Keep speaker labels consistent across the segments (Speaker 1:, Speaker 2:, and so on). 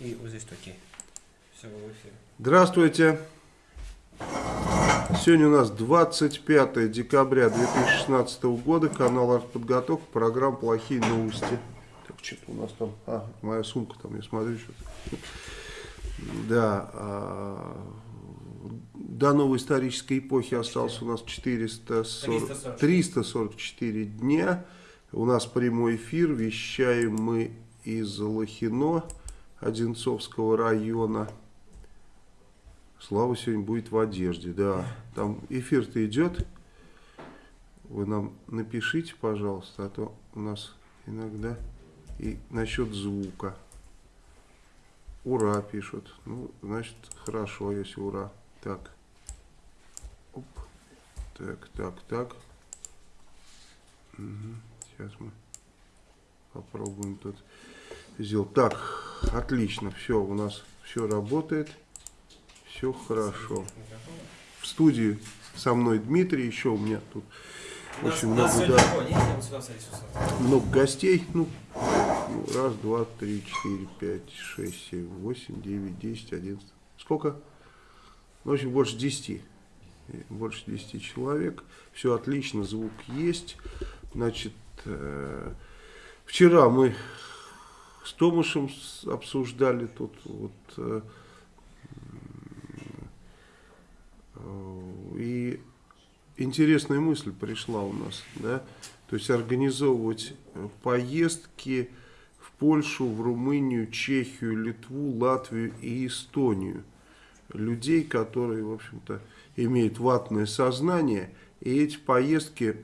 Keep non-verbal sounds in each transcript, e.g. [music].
Speaker 1: И вот здесь окей. Все, в эфире.
Speaker 2: Здравствуйте. Сегодня у нас 25 декабря 2016 года, канал Артподготовка, программа «Плохие новости». Так, что-то у нас там, а, моя сумка там, я смотрю, что-то. Да, а, до новой исторической эпохи осталось у нас 440,
Speaker 1: 340.
Speaker 2: 344 дня. У нас прямой эфир, вещаем мы из Лохино, Одинцовского района. Слава сегодня будет в одежде, да. Там эфир-то идет. Вы нам напишите, пожалуйста, а то у нас иногда и насчет звука. Ура пишут. Ну, значит, хорошо, если ура. Так. Оп. Так, так, так. Мгм. Сейчас мы попробуем тут сделать. Так, отлично. Все, у нас все работает. Все хорошо. В студии со мной Дмитрий. Еще у меня тут очень много, да, много гостей. Ну, раз, два, три, четыре, пять, шесть, семь, восемь, девять, десять, одиннадцать. Сколько? Ну, в общем, больше десяти. Больше десяти человек. Все отлично, звук есть. Значит, э, вчера мы с Томашем обсуждали тут вот э, э, и интересная мысль пришла у нас, да, то есть организовывать э, поездки в Польшу, в Румынию, Чехию, Литву, Латвию и Эстонию. Людей, которые, в общем-то, имеют ватное сознание, и эти поездки,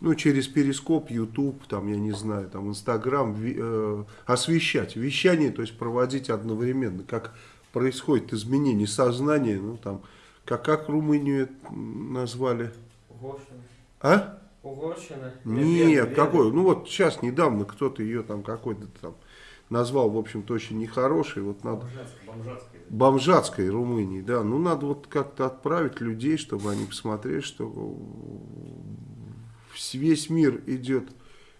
Speaker 2: ну, через Перископ, YouTube, там, я не знаю, там, Инстаграм, э, освещать, вещание, то есть проводить одновременно, как происходит изменение сознания, ну, там, как, как Румынию назвали,
Speaker 1: Угорщина.
Speaker 2: а?
Speaker 1: Угорщина.
Speaker 2: Нет,
Speaker 1: Венгрия.
Speaker 2: какой? Ну вот сейчас недавно кто-то ее там какой-то там назвал, в общем-то, очень нехороший. Вот надо
Speaker 1: бомжатская.
Speaker 2: бомжатской Румынии, да. Ну надо вот как-то отправить людей, чтобы они посмотрели, что весь мир идет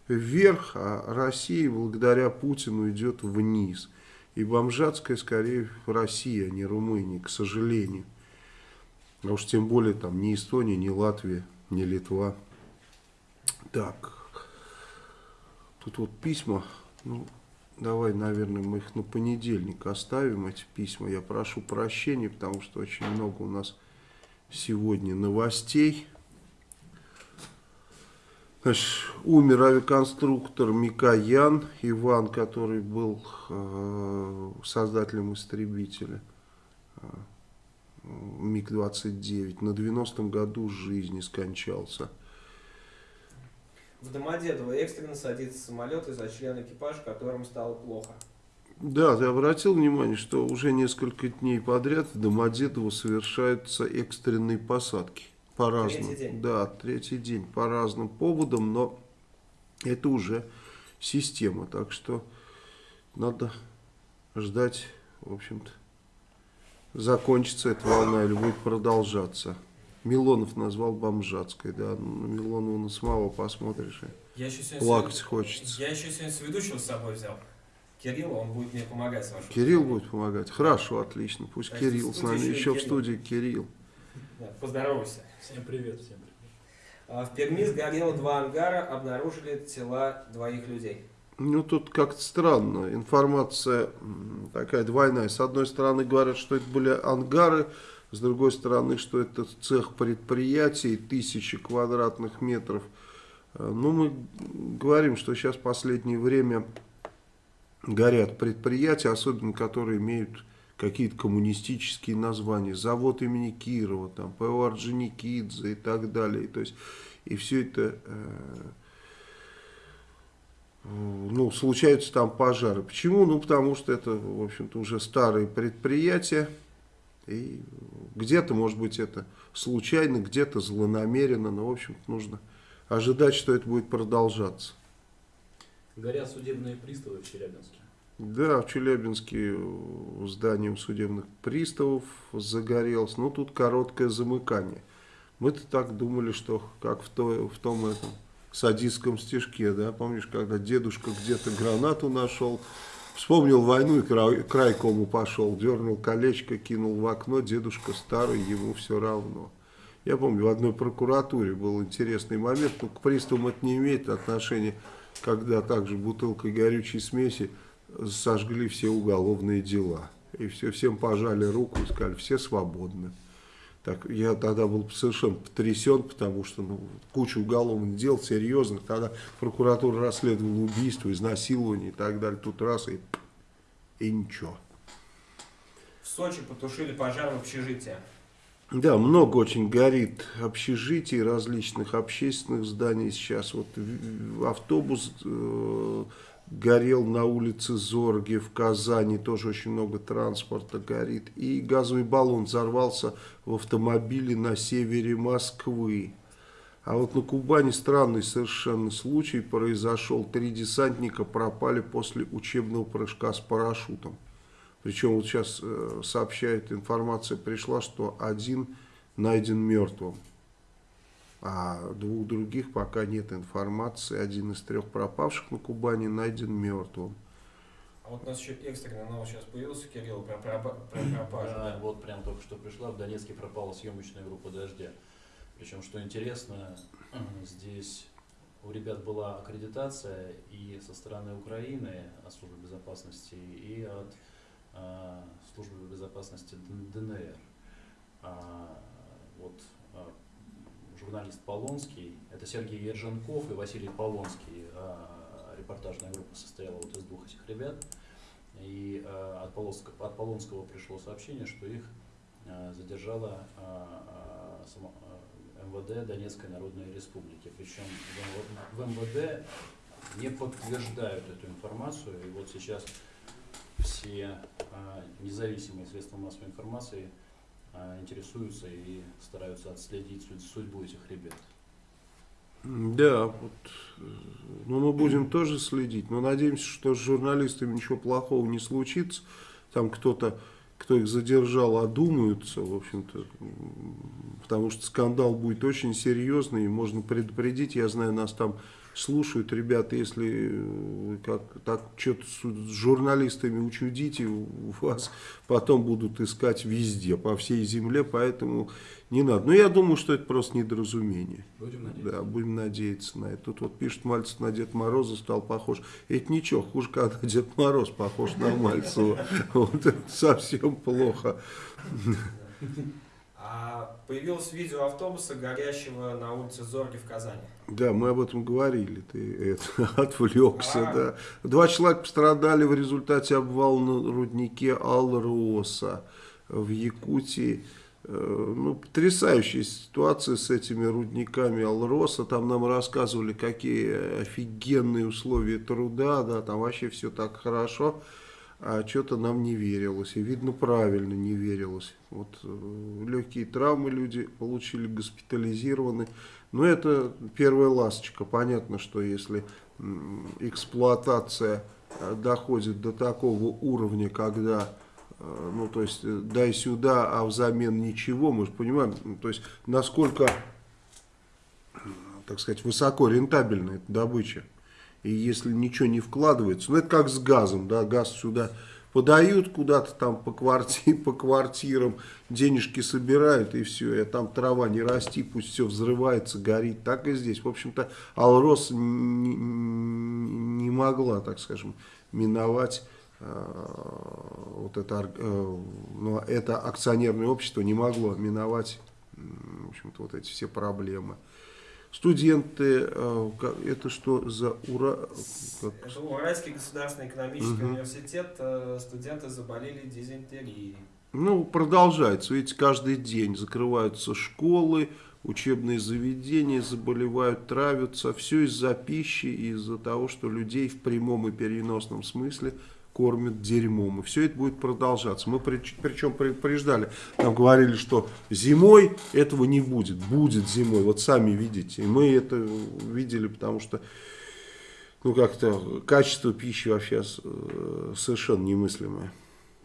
Speaker 2: вверх, а Россия благодаря Путину идет вниз. И бомжатская скорее Россия, а не Румыния, к сожалению. А уж тем более там ни Эстония, ни Латвия, ни Литва. Так, тут вот письма, ну, давай, наверное, мы их на понедельник оставим, эти письма. Я прошу прощения, потому что очень много у нас сегодня новостей. Значит, умер авиаконструктор Микоян Иван, который был э, создателем истребителя э, МиГ-29. На 90-м году жизни скончался.
Speaker 1: В Домодедово экстренно садится самолет из-за члена экипажа, которым стало плохо.
Speaker 2: Да, ты обратил внимание, что уже несколько дней подряд в Домодедово совершаются экстренные посадки. По разным.
Speaker 1: Третий день.
Speaker 2: Да, третий день. По разным поводам, но это уже система. Так что надо ждать, в общем-то, закончится эта волна или будет продолжаться. Милонов назвал бомжатской, да. На Милонова на самого посмотришь. и
Speaker 1: Я еще
Speaker 2: Плакать
Speaker 1: с-
Speaker 2: хочется.
Speaker 1: Я еще сегодня с ведущего с собой взял. Кирилла, он будет мне помогать с.
Speaker 2: Кирилл будет помогать? Хорошо, отлично. Пусть
Speaker 1: Значит,
Speaker 2: Кирилл с нами.
Speaker 1: еще
Speaker 2: Еще в
Speaker 1: Кирилл.
Speaker 2: студии Кирилл.
Speaker 1: Да, поздоровайся.
Speaker 3: Всем привет, всем привет.
Speaker 1: А, В Перми сгорело два ангара, обнаружили тела двоих людей.
Speaker 2: Ну, тут как-то странно. Информация такая двойная. С одной стороны, говорят, что это были ангары. С другой стороны, что это цех предприятий, тысячи квадратных метров. Э, Ну, мы говорим, что сейчас в последнее время горят предприятия, особенно которые имеют какие-то коммунистические названия. Завод имени Кирова, там, ПО Орджоникидзе и так далее. То есть, и все это... э, ну, случаются там пожары. Почему? Ну, потому что это, в общем-то, уже старые предприятия. И где-то, может быть, это случайно, где-то злонамеренно, но, в общем-то, нужно ожидать, что это будет продолжаться.
Speaker 3: Горят судебные приставы в Челябинске.
Speaker 2: Да, в Челябинске э, зданием судебных приставов загорелось. Ну, тут короткое замыкание. Мы-то так думали, что как в, той, в том этом садистском стишке, да, помнишь, когда дедушка где-то гранату нашел, Вспомнил войну и край, крайкому пошел, дернул колечко, кинул в окно, дедушка старый, ему все равно. Я помню, в одной прокуратуре был интересный момент, но к приставам это не имеет отношения, когда также бутылкой горючей смеси сожгли все уголовные дела. И все, всем пожали руку и сказали, все свободны. Так, я тогда был совершенно потрясен, потому что ну, куча уголовных дел серьезных. Тогда прокуратура расследовала убийство, изнасилование и так далее. Тут раз и, и ничего.
Speaker 1: В Сочи потушили пожар в общежитии.
Speaker 2: Да, много очень горит общежитий, различных общественных зданий сейчас. Вот автобус э, горел на улице Зорги в Казани, тоже очень много транспорта горит. И газовый баллон взорвался в автомобиле на севере Москвы. А вот на Кубани странный совершенно случай произошел. Три десантника пропали после учебного прыжка с парашютом. Причем вот сейчас э, сообщает, информация пришла, что один найден мертвым. А двух других пока нет информации. Один из трех пропавших на Кубани найден мертвым.
Speaker 1: А вот у нас еще экстренная новость сейчас появился, Кирилл, про, про, про пропажу.
Speaker 3: Да, вот прям только что пришла. В Донецке пропала съемочная группа «Дождя». Причем, что интересно, здесь у ребят была аккредитация и со стороны Украины от службы безопасности, и от э, службы безопасности ДНР. А, вот а, журналист Полонский, это Сергей Ерженков и Василий Полонский. А, репортажная группа состояла вот из двух этих ребят. И а, от, Полонского, от Полонского пришло сообщение, что их а, задержала МВД Донецкой Народной Республики. Причем в МВД не подтверждают эту информацию. И вот сейчас все независимые средства массовой информации интересуются и стараются отследить судьбу этих ребят.
Speaker 2: Да, вот, ну мы будем тоже следить, но надеемся, что с журналистами ничего плохого не случится. Там кто-то, кто их задержал, одумаются, в общем-то, потому что скандал будет очень серьезный, и можно предупредить, я знаю, нас там слушают, ребята, если э, как, так что-то с журналистами учудите, вас потом будут искать везде, по всей земле, поэтому не надо. Но я думаю, что это просто недоразумение.
Speaker 3: Будем надеяться.
Speaker 2: Да, будем надеяться на это. Тут вот пишет, Мальцев на Дед Мороза стал похож. Это ничего, хуже, когда Дед Мороз похож на Мальцева. Вот это совсем плохо.
Speaker 1: А появилось видео автобуса, горящего на улице Зорги в Казани.
Speaker 2: Да, мы об этом говорили, ты это, [laughs] отвлекся,
Speaker 1: А.
Speaker 2: да. Два человека пострадали в результате обвала на руднике Алроса в Якутии. Э, Ну, потрясающая ситуация с этими рудниками Алроса. Там нам рассказывали, какие офигенные условия труда, да, там вообще все так хорошо. А что-то нам не верилось. И видно, правильно не верилось. Вот э, легкие травмы люди получили, госпитализированы. Но это первая ласточка. Понятно, что если эксплуатация э, доходит до такого уровня, когда, э, ну, то есть, дай сюда, а взамен ничего, мы же понимаем, ну, то есть, насколько, так сказать, высоко рентабельна эта добыча. И если ничего не вкладывается, ну это как с газом, да, газ сюда подают куда-то там по, кварти, [laughs] по квартирам, денежки собирают и все, и там трава не расти, пусть все взрывается, горит, так и здесь. В общем-то, Алрос не, не могла, так скажем, миновать э, вот это, э, ну, это акционерное общество не могло миновать, в общем-то, вот эти все проблемы. Студенты, э, это что за ура... как-
Speaker 1: Это Уральский государственный экономический
Speaker 2: Мгм.
Speaker 1: университет. э, Студенты заболели дизентерией.
Speaker 2: Ну, продолжается. Видите, каждый день закрываются школы, учебные заведения, заболевают, травятся. Все из-за пищи, из-за того, что людей в прямом и переносном смысле кормят дерьмом. И все это будет продолжаться. Мы при- причем предупреждали, нам говорили, что зимой этого не будет. Будет зимой, вот сами видите. И мы это видели, потому что ну как-то качество пищи вообще э, совершенно немыслимое.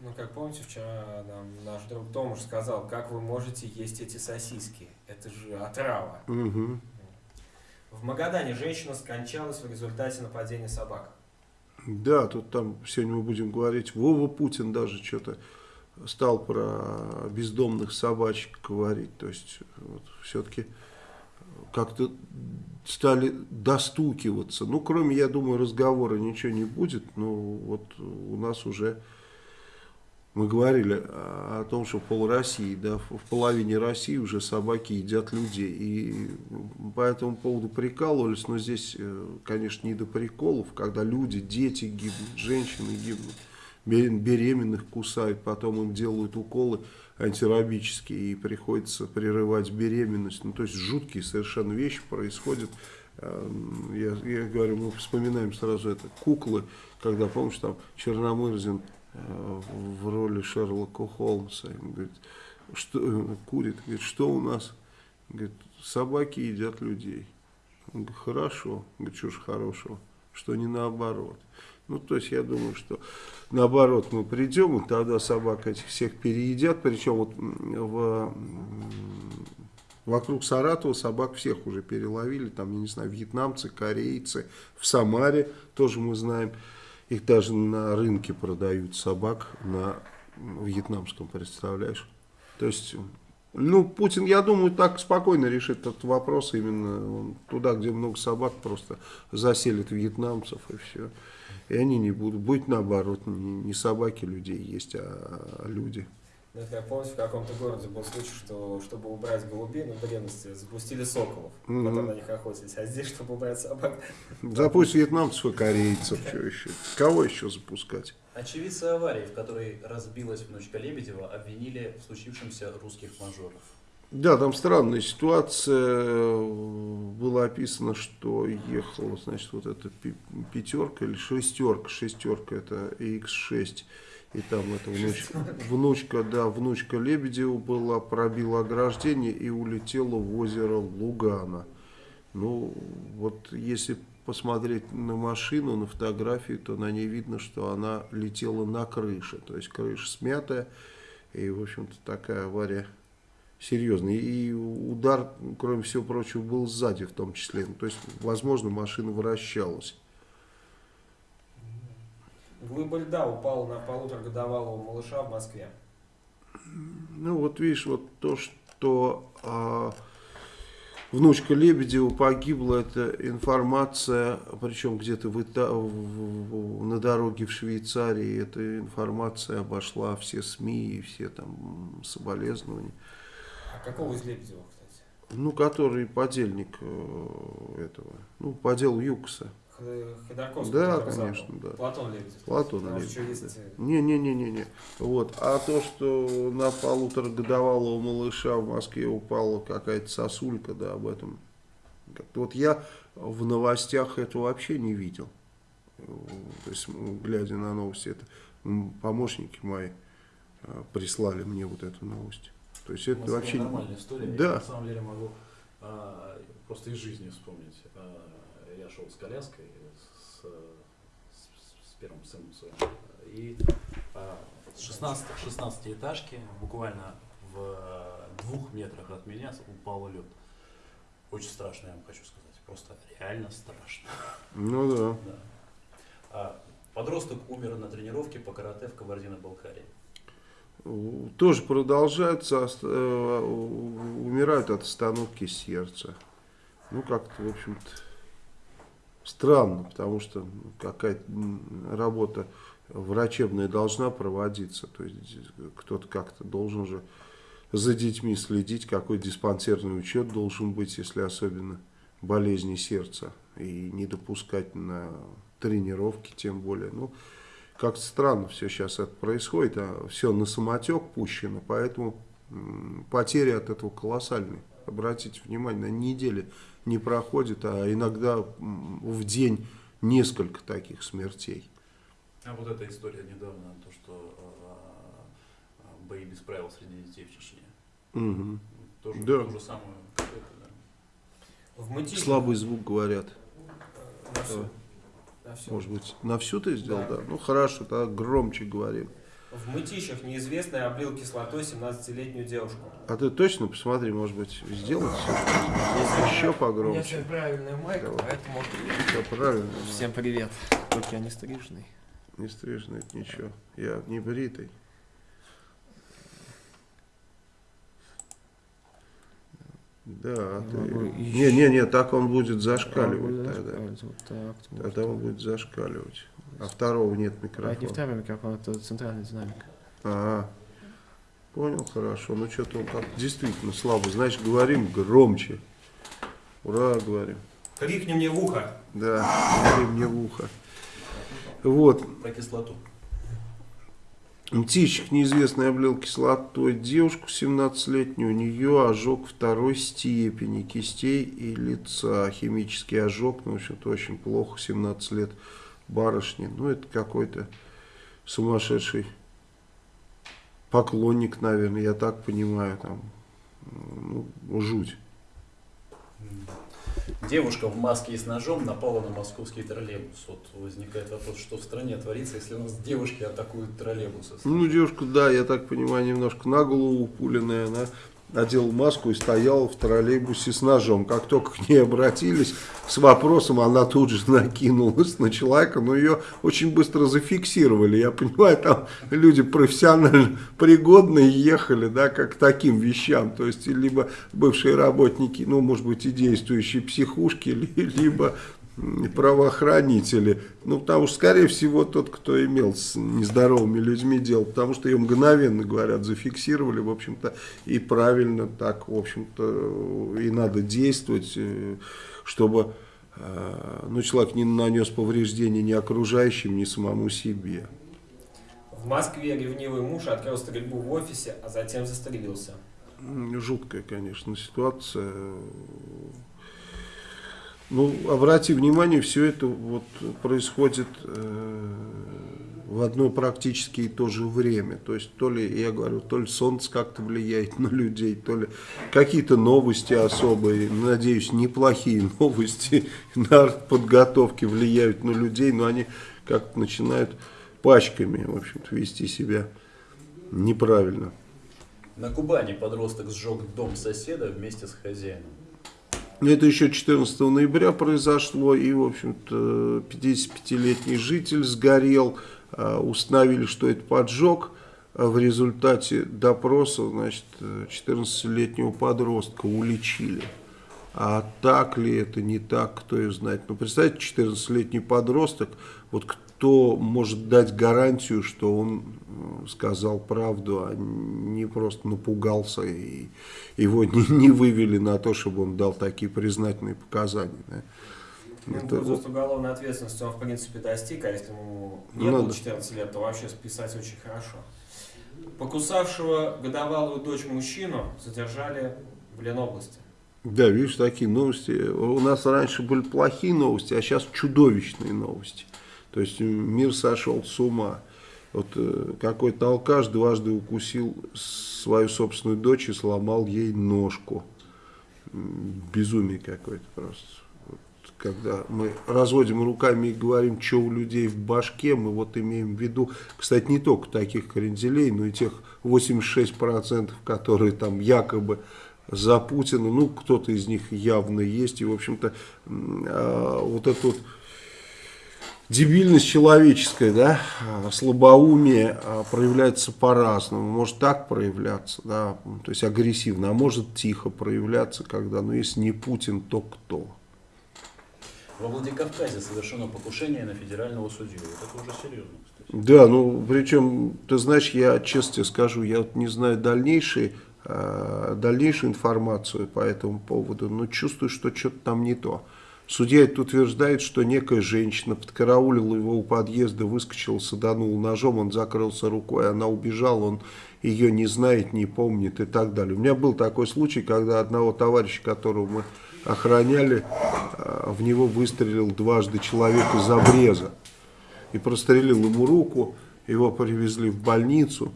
Speaker 1: Ну, как помните, вчера нам наш друг Томаш сказал, как вы можете есть эти сосиски? Это же отрава.
Speaker 2: Мгм.
Speaker 1: В Магадане женщина скончалась в результате нападения собак.
Speaker 2: Да, тут там сегодня мы будем говорить, Вова Путин даже что-то стал про бездомных собачек говорить. То есть вот, все-таки как-то стали достукиваться. Ну, кроме, я думаю, разговора ничего не будет. Но вот у нас уже, мы говорили о том, что пол России, да, в половине России уже собаки едят людей. И по этому поводу прикалывались, но здесь, э, конечно, не до приколов, когда люди, дети гибнут, женщины гибнут беременных кусают, потом им делают уколы антирабические и приходится прерывать беременность. Ну, то есть жуткие совершенно вещи происходят. Эм, я, я говорю, мы вспоминаем сразу это куклы, когда, помнишь, там Черномырзин в роли Шерлока Холмса он говорит, что, э, курит, говорит, что у нас? Говорит, собаки едят людей. Он говорит, хорошо. Говорит, что ж хорошего, что не наоборот. Ну, то есть я думаю, что наоборот мы придем, и тогда собак этих всех переедят. Причем вот в, вокруг Саратова собак всех уже переловили. Там, я не знаю, вьетнамцы, корейцы, в Самаре тоже мы знаем. Их даже на рынке продают собак на вьетнамском, представляешь? То есть, ну, Путин, я думаю, так спокойно решит этот вопрос. Именно туда, где много собак, просто заселит вьетнамцев и все. И они не будут. Будет наоборот, не, не собаки людей есть, а, а люди.
Speaker 1: Ну, это как помните, в каком-то городе был случай, что чтобы убрать голубей, ну, в древности запустили соколов, угу. потом на них охотились. А здесь, чтобы убрать собак...
Speaker 2: Запусть вьетнамцев и корейцев, что еще? Кого еще запускать?
Speaker 3: Очевидцы аварии, в которой разбилась внучка Лебедева, обвинили в случившемся русских мажоров.
Speaker 2: Да, там странная ситуация. Было описано, что ехала, значит, вот эта пятерка или шестерка. Шестерка это X6. И там эта внучка, внучка, да, внучка Лебедева была, пробила ограждение и улетела в озеро Лугана. Ну, вот если посмотреть на машину, на фотографии, то на ней видно, что она летела на крыше. То есть крыша смятая. И, в общем-то, такая авария серьезный. И удар, кроме всего прочего, был сзади в том числе. Ну, то есть, возможно, машина вращалась.
Speaker 1: Глыба льда упала на полуторагодовалого малыша в Москве.
Speaker 2: Ну вот видишь, вот то, что а, внучка Лебедева погибла, это информация, причем где-то в, в, на дороге в Швейцарии, эта информация обошла все СМИ и все там соболезнования.
Speaker 1: Какого из Лебедева, кстати?
Speaker 2: Ну, который подельник э, этого, ну, по делу Юкса.
Speaker 1: Ходорковский.
Speaker 2: Да, конечно, да.
Speaker 1: Платон Лебедев.
Speaker 2: Платон Лебедев. Не-не-не-не-не. Э, вот. А то, что на полуторагодовалого малыша в Москве упала какая-то сосулька, да, об этом. Вот я в новостях это вообще не видел. То есть, глядя на новости, это помощники мои э, прислали мне вот эту новость. То есть это вообще
Speaker 3: нормальная история.
Speaker 2: Да.
Speaker 3: Я на самом деле могу а, просто из жизни вспомнить. А, я шел с коляской с, с, с первым сыном своим. И а, с 16, 16 этажки буквально в двух метрах от меня упал лед. Очень страшно, я вам хочу сказать. Просто реально страшно.
Speaker 2: Ну да.
Speaker 3: да. А, подросток умер на тренировке по карате в Кабардино-Балкарии
Speaker 2: тоже продолжаются, э, умирают от остановки сердца. Ну, как-то, в общем-то, странно, потому что какая-то работа врачебная должна проводиться. То есть кто-то как-то должен же за детьми следить, какой диспансерный учет должен быть, если особенно болезни сердца. И не допускать на тренировки, тем более. Ну, как странно все сейчас это происходит, а все на самотек пущено, поэтому потери от этого колоссальные. Обратите внимание, на неделе не проходит, а иногда в день несколько таких смертей.
Speaker 3: А вот эта история недавно, то, что э, бои без правил среди детей в Чечне.
Speaker 2: Угу.
Speaker 3: Тоже,
Speaker 2: да.
Speaker 3: то же самое. Это, да.
Speaker 1: В Мытищине...
Speaker 2: Слабый звук говорят.
Speaker 1: На всю. На всю.
Speaker 2: Может быть, на всю ты сделал, да? да? Ну хорошо, тогда громче говорим.
Speaker 1: В Мытищах неизвестный облил кислотой 17-летнюю девушку.
Speaker 2: А ты точно посмотри, может быть, сделать
Speaker 1: Если
Speaker 2: еще
Speaker 1: У меня
Speaker 2: погромче.
Speaker 1: сегодня правильная майка,
Speaker 2: Давай.
Speaker 1: поэтому...
Speaker 2: Все правильно.
Speaker 1: Всем привет. Только я не стрижный.
Speaker 2: Не стрижный, это ничего. Я не бритый. Да, ты...
Speaker 4: могу
Speaker 2: Не, не, не, так он будет зашкаливать тогда.
Speaker 4: Вот так.
Speaker 2: Тогда он будет зашкаливать. А второго нет
Speaker 4: А это не
Speaker 2: микрофона.
Speaker 4: второй микрофон, это центральный динамик.
Speaker 2: А, понял, хорошо. Ну что-то он как действительно слабо. Значит, говорим громче. Ура, говорим.
Speaker 1: Крикни мне в ухо.
Speaker 2: Да, говори мне в ухо. Вот,
Speaker 3: Про кислоту.
Speaker 2: Птичек неизвестный облил кислотой девушку 17-летнюю. У нее ожог второй степени кистей и лица. Химический ожог, ну, в общем-то, очень плохо. 17 лет барышни. Ну, это какой-то сумасшедший поклонник, наверное, я так понимаю. Там, ну, жуть.
Speaker 3: Девушка в маске и с ножом напала на московский троллейбус. Вот возникает вопрос, что в стране творится, если у нас девушки атакуют троллейбусы.
Speaker 2: Ну, девушка, да, я так понимаю, немножко на голову пуленная, она надела маску и стояла в троллейбусе с ножом. Как только к ней обратились с вопросом, она тут же накинулась на человека, но ее очень быстро зафиксировали. Я понимаю, там люди профессионально пригодные ехали, да, как к таким вещам. То есть, либо бывшие работники, ну, может быть, и действующие психушки, ли- [laughs] либо правоохранители. Ну, потому что, скорее всего, тот, кто имел с нездоровыми людьми дело, потому что ее мгновенно, говорят, зафиксировали, в общем-то, и правильно так, в общем-то, и надо действовать, э, чтобы э, ну, человек не нанес повреждения ни окружающим, ни самому себе.
Speaker 1: В Москве ревнивый муж открыл стрельбу в офисе, а затем застрелился.
Speaker 2: Жуткая, конечно, ситуация. Ну, обрати внимание, все это вот происходит э, в одно практически и то же время. То есть, то ли, я говорю, то ли солнце как-то влияет [laughs] на людей, то ли какие-то новости особые, надеюсь, неплохие [laughs] новости на подготовке влияют на людей, но они как-то начинают пачками, в общем-то, вести себя неправильно.
Speaker 3: На Кубани подросток сжег дом соседа вместе с хозяином.
Speaker 2: Ну, Это еще 14 ноября произошло, и, в общем-то, 55-летний житель сгорел, а, установили, что это поджог. А В результате допроса, значит, 14-летнего подростка уличили. А так ли это, не так, кто ее знает. Ну, представьте, 14-летний подросток, вот кто может дать гарантию, что он э, сказал правду, а не просто напугался и его не, [laughs] не вывели на то, чтобы он дал такие признательные показания. да.
Speaker 1: Ну,
Speaker 2: Это
Speaker 1: возраст уголовной ответственности он, в принципе, достиг, а если ему не
Speaker 2: Ну
Speaker 1: было
Speaker 2: да.
Speaker 1: 14 лет, то вообще списать очень хорошо. Покусавшего годовалую дочь мужчину задержали в Ленобласти.
Speaker 2: Да, видишь, такие новости. У нас раньше были плохие новости, а сейчас чудовищные новости. То есть мир сошел с ума. Вот э, какой-то алкаш дважды укусил свою собственную дочь и сломал ей ножку. Безумие какое-то просто. Вот когда мы разводим руками и говорим, что у людей в башке, мы вот имеем в виду, кстати, не только таких кренделей, но и тех 86%, которые там якобы за Путина, ну, кто-то из них явно есть, и, в общем-то, а, вот это вот дебильность человеческая, да, а, слабоумие а, проявляется по-разному, может так проявляться, да, то есть агрессивно, а может тихо проявляться, когда, ну, если не Путин, то кто?
Speaker 3: Во Владикавказе совершено покушение на федерального судью. Вот это уже серьезно, кстати.
Speaker 2: Да, ну, причем, ты знаешь, я честно тебе скажу, я вот не знаю дальнейшие, э, дальнейшую информацию по этому поводу, но чувствую, что что-то там не то. Судья это утверждает, что некая женщина подкараулила его у подъезда, выскочила, саданула ножом, он закрылся рукой, она убежала, он ее не знает, не помнит и так далее. У меня был такой случай, когда одного товарища, которого мы охраняли, э, в него выстрелил дважды человек из обреза и прострелил ему руку, его привезли в больницу,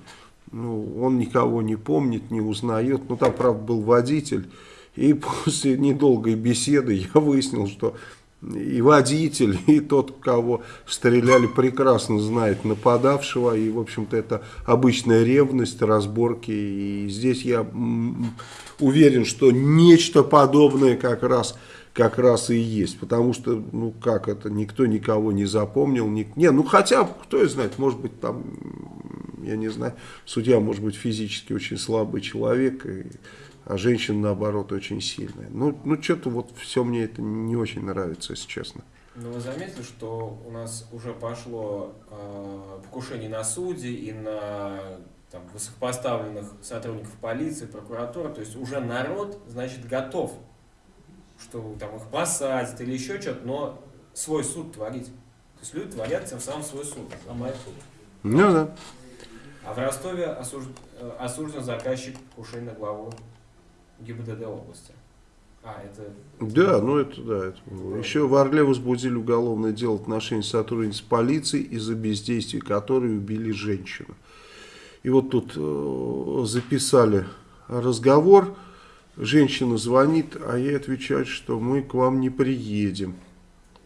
Speaker 2: ну, он никого не помнит, не узнает, ну там, правда, был водитель, и [laughs] после недолгой беседы я выяснил, что и водитель, [laughs] и тот, кого стреляли, прекрасно знает нападавшего. И, в общем-то, это обычная ревность, разборки. И здесь я уверен, что нечто подобное как раз, как раз и есть. Потому что, ну как это, никто никого не запомнил. Ник... Не, ну хотя, кто знает, может быть, там, я не знаю, судья может быть физически очень слабый человек. И а женщина, наоборот, очень сильная. Ну, ну что-то вот все мне это не очень нравится, если честно.
Speaker 1: Ну, вы заметили, что у нас уже пошло э, покушение на судей и на там, высокопоставленных сотрудников полиции, прокуратуры. То есть уже народ, значит, готов, что там их посадят или еще что-то, но свой суд творить. То есть люди творят тем самым свой суд.
Speaker 3: Самый суд.
Speaker 2: Ну да.
Speaker 1: А в Ростове осуж... э, осужден заказчик покушения на главу ГИБДД области. А, это...
Speaker 2: Да, ну это да. Это было. Еще в Орле возбудили уголовное дело в отношении сотрудниц полиции из-за бездействия которой убили женщину. И вот тут э, записали разговор. Женщина звонит, а ей отвечают, что мы к вам не приедем.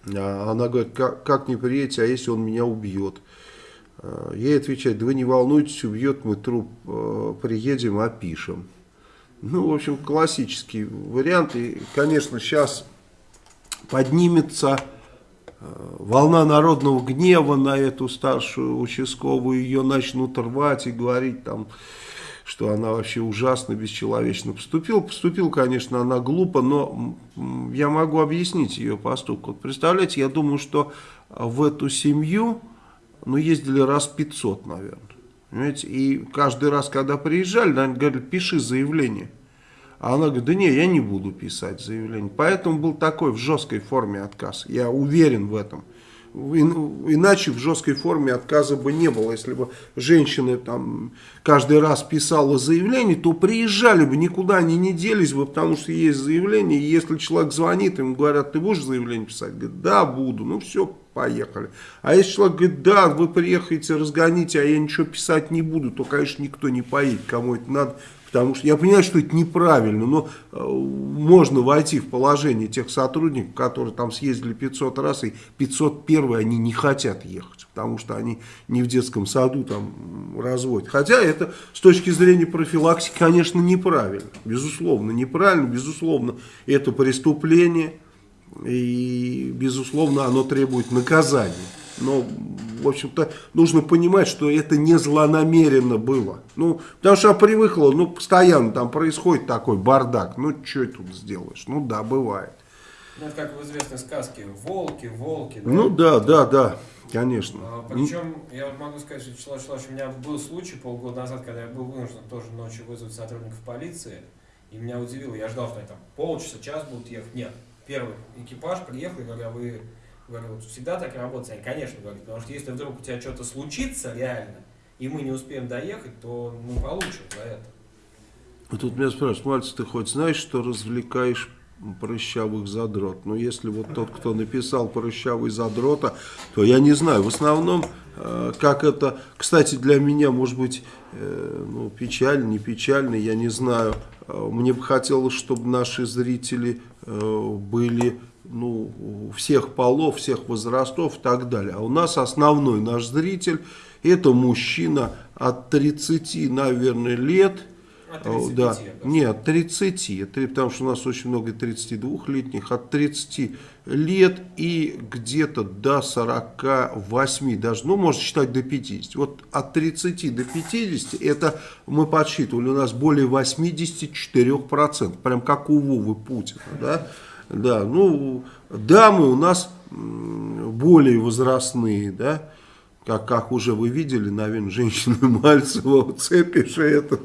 Speaker 2: А она говорит, как, как не приедете, а если он меня убьет? А, Ей отвечает, да вы не волнуйтесь, убьет, мы труп э, приедем, опишем. Ну, в общем, классический вариант. И, конечно, сейчас поднимется э, волна народного гнева на эту старшую участковую. Ее начнут рвать и говорить там, что она вообще ужасно, бесчеловечно поступила. Поступила, конечно, она глупо, но я могу объяснить ее поступок. Вот представляете, я думаю, что в эту семью ну, ездили раз 500, наверное. Понимаете? И каждый раз, когда приезжали, наверное, говорили, пиши заявление. А она говорит, да не, я не буду писать заявление. Поэтому был такой в жесткой форме отказ. Я уверен в этом. Иначе в жесткой форме отказа бы не было. Если бы женщина там каждый раз писала заявление, то приезжали бы, никуда они не делись бы, потому что есть заявление. И если человек звонит, ему говорят, ты будешь заявление писать? Говорит, да, буду. Ну все, поехали. А если человек говорит, да, вы приехаете, разгоните, а я ничего писать не буду, то, конечно, никто не поедет, кому это надо. Потому что я понимаю, что это неправильно, но э, можно войти в положение тех сотрудников, которые там съездили 500 раз, и 501 они не хотят ехать, потому что они не в детском саду там разводят. Хотя это с точки зрения профилактики, конечно, неправильно. Безусловно, неправильно, безусловно, это преступление, и, безусловно, оно требует наказания. Но, в общем-то, нужно понимать, что это не злонамеренно было. Ну, потому что привыкла, ну, постоянно там происходит такой бардак. Ну, что тут сделаешь? Ну, да, бывает.
Speaker 1: Ну, это как в известной сказке «Волки, волки». да?
Speaker 2: Ну, да, да, да, конечно.
Speaker 1: А, Причем, я могу сказать, что Вячеслав Вячеславович, у меня был случай полгода назад, когда я был вынужден тоже ночью вызвать сотрудников полиции, и меня удивило, я ждал, что они там полчаса, час будут ехать. Нет, первый экипаж приехал, и говорю, а вы говорю, вот всегда так работаете? Они, конечно, говорят, потому что если вдруг у тебя что-то случится реально, и мы не успеем доехать, то мы получим за это.
Speaker 2: Вот Тут меня спрашивают, Мальцев, ты хоть знаешь, что развлекаешь прыщавых задрот? Но если вот тот, кто написал прыщавый задрота, то я не знаю. В основном, э, как это, кстати, для меня, может быть, э, ну, печально, не печально, я не знаю. Э, Мне бы хотелось, чтобы наши зрители э, были ну, всех полов, всех возрастов и так далее. А у нас основной наш зритель это мужчина от 30, наверное, лет.
Speaker 1: От 35,
Speaker 2: да. Нет, 30, три- потому что у нас очень много 32-летних, от 30 лет и где-то до 48, даже, ну, можно считать до 50. Вот от 30 до 50, это мы подсчитывали, у нас более 84%, прям как у Вовы Путина, да? Да, ну, дамы у нас более возрастные, да, как, как уже вы видели, наверное, женщины Мальцева, Цепиша этот,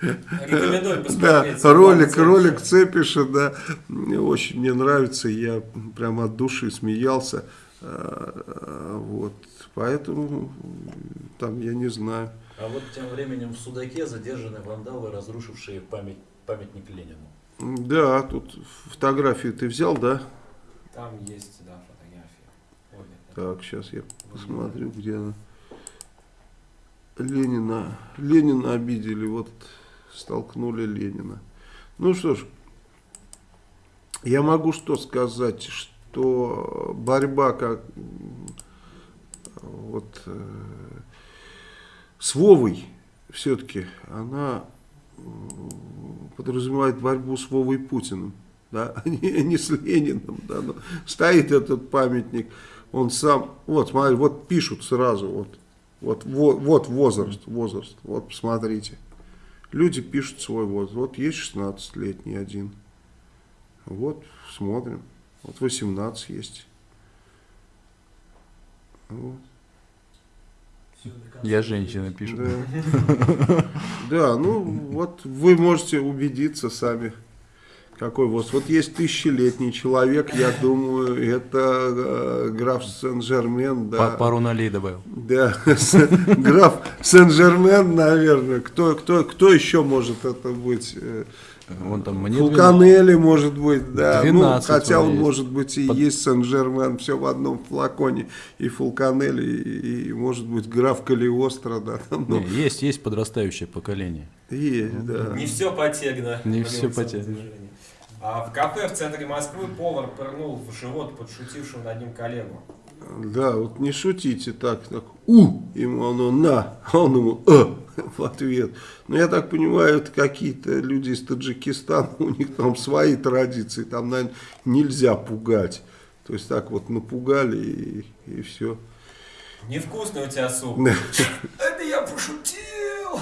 Speaker 1: Рекомендую
Speaker 2: да, ролик,
Speaker 1: Цепиша.
Speaker 2: ролик Цепиша, да, мне очень мне нравится, я прям от души смеялся, А, вот, поэтому там я не знаю.
Speaker 3: А вот тем временем в Судаке задержаны вандалы, разрушившие память, памятник Ленину.
Speaker 2: Да, тут фотографию ты взял, да?
Speaker 1: Там есть.
Speaker 2: Так, сейчас я посмотрю, где она. Ленина. Ленина обидели, вот столкнули Ленина. Ну что ж, я могу что сказать, что борьба как вот э, с Вовой все-таки она подразумевает борьбу с Вовой Путиным, да, [laughs] а не, не с Лениным, да, но стоит этот памятник, он сам, вот смотри, вот пишут сразу, вот, вот, во- вот возраст, возраст, вот посмотрите, люди пишут свой возраст, вот есть 16-летний один, вот смотрим, вот 18 есть, вот.
Speaker 5: Я женщина, пишет.
Speaker 2: Да. [laughs] Да, ну вот вы можете убедиться сами, какой вот. Вот есть тысячелетний человек, я думаю, это э, граф Сен-Жермен, да.
Speaker 5: Па- Пару нулей добавил.
Speaker 2: Да, граф Сен-Жермен, наверное. Кто, кто, кто еще может это быть? Э,
Speaker 5: Вон там мне
Speaker 2: Фулканелли, может быть, да. Ну,
Speaker 5: 12
Speaker 2: хотя он,
Speaker 5: есть.
Speaker 2: может быть, и
Speaker 5: Под-
Speaker 2: есть Сен-Жермен, все в одном флаконе. И Фулканелли, и, и, может быть, граф Калиостро, да. Там, ну,
Speaker 5: Не, есть, есть подрастающее поколение.
Speaker 2: есть, да.
Speaker 1: Не все потегно.
Speaker 5: Не
Speaker 1: в
Speaker 5: всё
Speaker 1: революционном
Speaker 5: потегно.
Speaker 1: движении. А в кафе в центре Москвы повар пырнул в живот подшутившего над ним коллегу.
Speaker 2: Да, вот не шутите так, так, у, ему оно на, а он ему э, в ответ. Но я так понимаю, это какие-то люди из Таджикистана, у них там свои традиции, там, наверное, нельзя пугать. То есть так вот напугали и, и все.
Speaker 1: Невкусный у тебя суп.
Speaker 2: Да.
Speaker 1: Это я пошутил!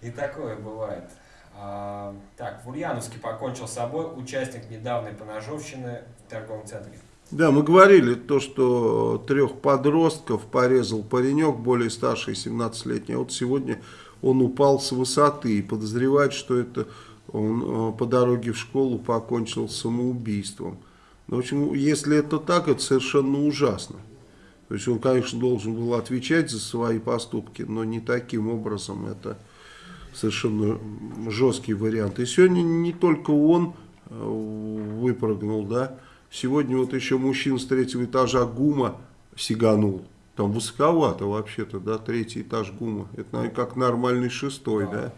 Speaker 1: И такое бывает. А, так, в Ульяновске покончил с собой участник недавней поножовщины в торговом центре.
Speaker 2: Да, мы говорили то, что трех подростков порезал паренек более старший, 17-летний. А вот сегодня он упал с высоты и подозревает, что это он э, по дороге в школу покончил самоубийством. Ну, в общем, если это так, это совершенно ужасно. То есть он, конечно, должен был отвечать за свои поступки, но не таким образом. Это совершенно жесткий вариант. И сегодня не только он э, выпрыгнул, да. Сегодня вот еще мужчина с третьего этажа ГУМа сиганул. Там высоковато вообще-то, да, третий этаж ГУМа. Это, наверное, как нормальный шестой, да.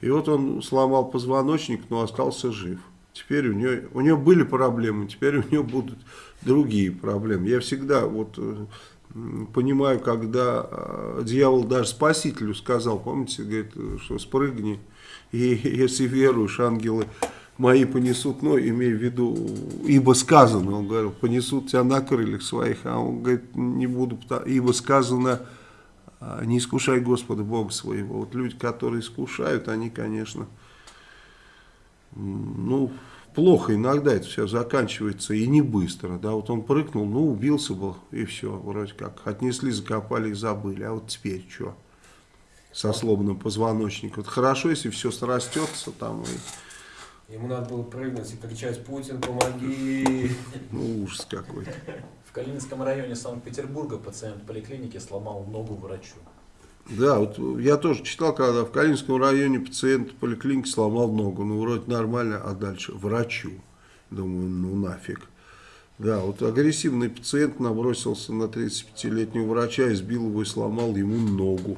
Speaker 2: И вот он сломал позвоночник, но остался жив. Теперь у него, у него были проблемы, теперь у него будут другие проблемы. Я всегда вот э, понимаю, когда э, дьявол даже спасителю сказал, помните, говорит, э, что спрыгни, и если веруешь, ангелы мои понесут, ну, имея в виду, ибо сказано, он говорил, понесут тебя на крыльях своих, а он говорит, не буду, ибо сказано, а, не искушай Господа Бога своего. Вот люди, которые искушают, они, конечно, ну, плохо иногда это все заканчивается и не быстро, да, вот он прыгнул, ну, убился был, и все, вроде как, отнесли, закопали и забыли, а вот теперь что? Со сломанным позвоночником. Вот хорошо, если все срастется там, и,
Speaker 1: Ему надо было прыгнуть и кричать «Путин, помоги!»
Speaker 2: ну, ужас какой-то.
Speaker 3: В Калининском районе Санкт-Петербурга пациент поликлиники сломал ногу врачу.
Speaker 2: Да, вот я тоже читал, когда в Калининском районе пациент в поликлинике сломал ногу. Ну, вроде нормально, а дальше врачу. Думаю, ну нафиг. Да, вот агрессивный пациент набросился на 35-летнего врача, избил его и сломал ему ногу.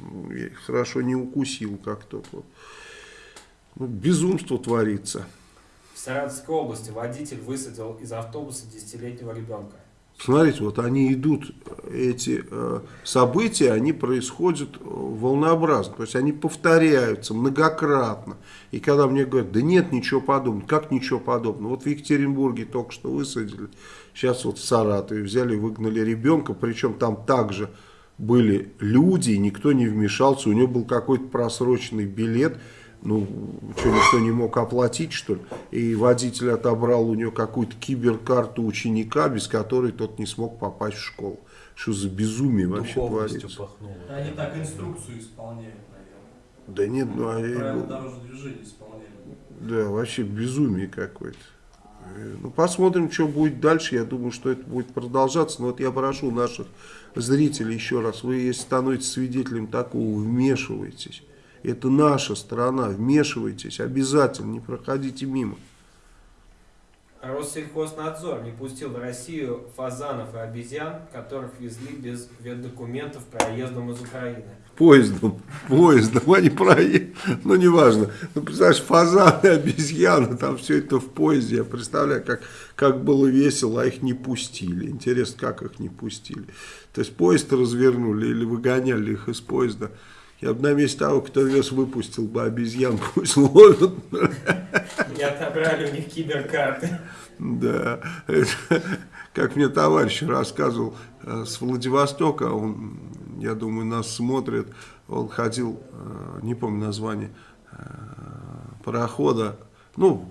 Speaker 2: Ну, Хорошо не укусил как тот вот. Ну, безумство творится.
Speaker 1: В Саратовской области водитель высадил из автобуса десятилетнего ребенка.
Speaker 2: Смотрите, вот они идут, эти э, события, они происходят э, волнообразно, то есть они повторяются многократно. И когда мне говорят, да нет ничего подобного, как ничего подобного? Вот в Екатеринбурге только что высадили, сейчас вот в Саратове взяли, выгнали ребенка, причем там также были люди, никто не вмешался, у него был какой-то просроченный билет, ну, что, никто не мог оплатить, что ли? И водитель отобрал у него какую-то киберкарту ученика, без которой тот не смог попасть в школу. Что за безумие вообще творится?
Speaker 3: пахнуло.
Speaker 6: Они так инструкцию исполняют, наверное.
Speaker 2: Да нет, ну, а
Speaker 6: Правила дорожного движения исполняют.
Speaker 2: да, вообще безумие какое-то. Э, Ну, посмотрим, что будет дальше. Я думаю, что это будет продолжаться. Но вот я прошу наших зрителей еще раз, вы, если становитесь свидетелем такого, вмешивайтесь. Это наша страна, вмешивайтесь, обязательно, не проходите мимо.
Speaker 1: Россельхознадзор не пустил в Россию фазанов и обезьян, которых везли без ветдокументов проездом из Украины.
Speaker 2: Поездом, поездом, они проехали, ну неважно. Ну, представляешь, фазаны, обезьяны, там все это в поезде. Я представляю, как, как было весело, а их не пустили. Интересно, как их не пустили. То есть поезд развернули или выгоняли их из поезда. Я бы на месте того, кто вез, выпустил бы обезьян, пусть ловят.
Speaker 1: И отобрали у них киберкарты.
Speaker 2: Да, это, как мне товарищ рассказывал э, с Владивостока, он, я думаю, нас смотрит, он ходил, э, не помню название, э, парохода, ну,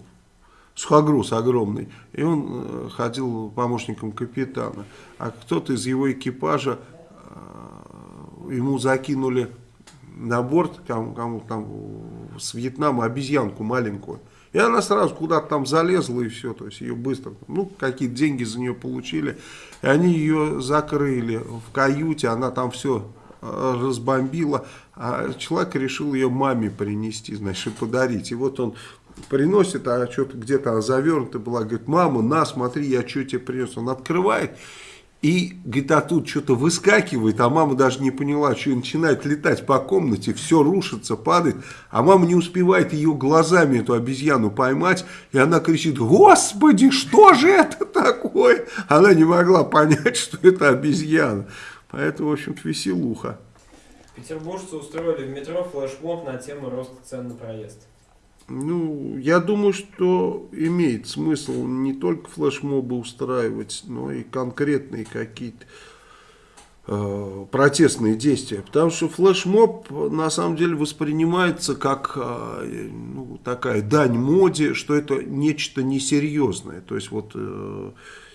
Speaker 2: сухогруз огромный, и он ходил помощником капитана, а кто-то из его экипажа, ему закинули на борт, кому, кому там с Вьетнама, обезьянку маленькую, и она сразу куда-то там залезла и все, то есть ее быстро, ну, какие-то деньги за нее получили. И они ее закрыли в каюте, она там все разбомбила. А человек решил ее маме принести, значит, подарить. И вот он приносит, а что-то где-то завернута была, говорит, мама, на, смотри, я что тебе принес. Он открывает, и, говорит, а тут что-то выскакивает, а мама даже не поняла, что и начинает летать по комнате, все рушится, падает, а мама не успевает ее глазами, эту обезьяну поймать, и она кричит, господи, что же это такое? Она не могла понять, [laughs] что это обезьяна. Поэтому, в общем-то, веселуха.
Speaker 1: Петербуржцы устроили в метро флешмоб на тему роста цен на проезд.
Speaker 2: Ну, я думаю, что имеет смысл не только флешмобы устраивать, но и конкретные какие-то э, протестные действия. Потому что флешмоб на самом деле воспринимается как э, ну, такая дань моде, что это нечто несерьезное. То есть вот э,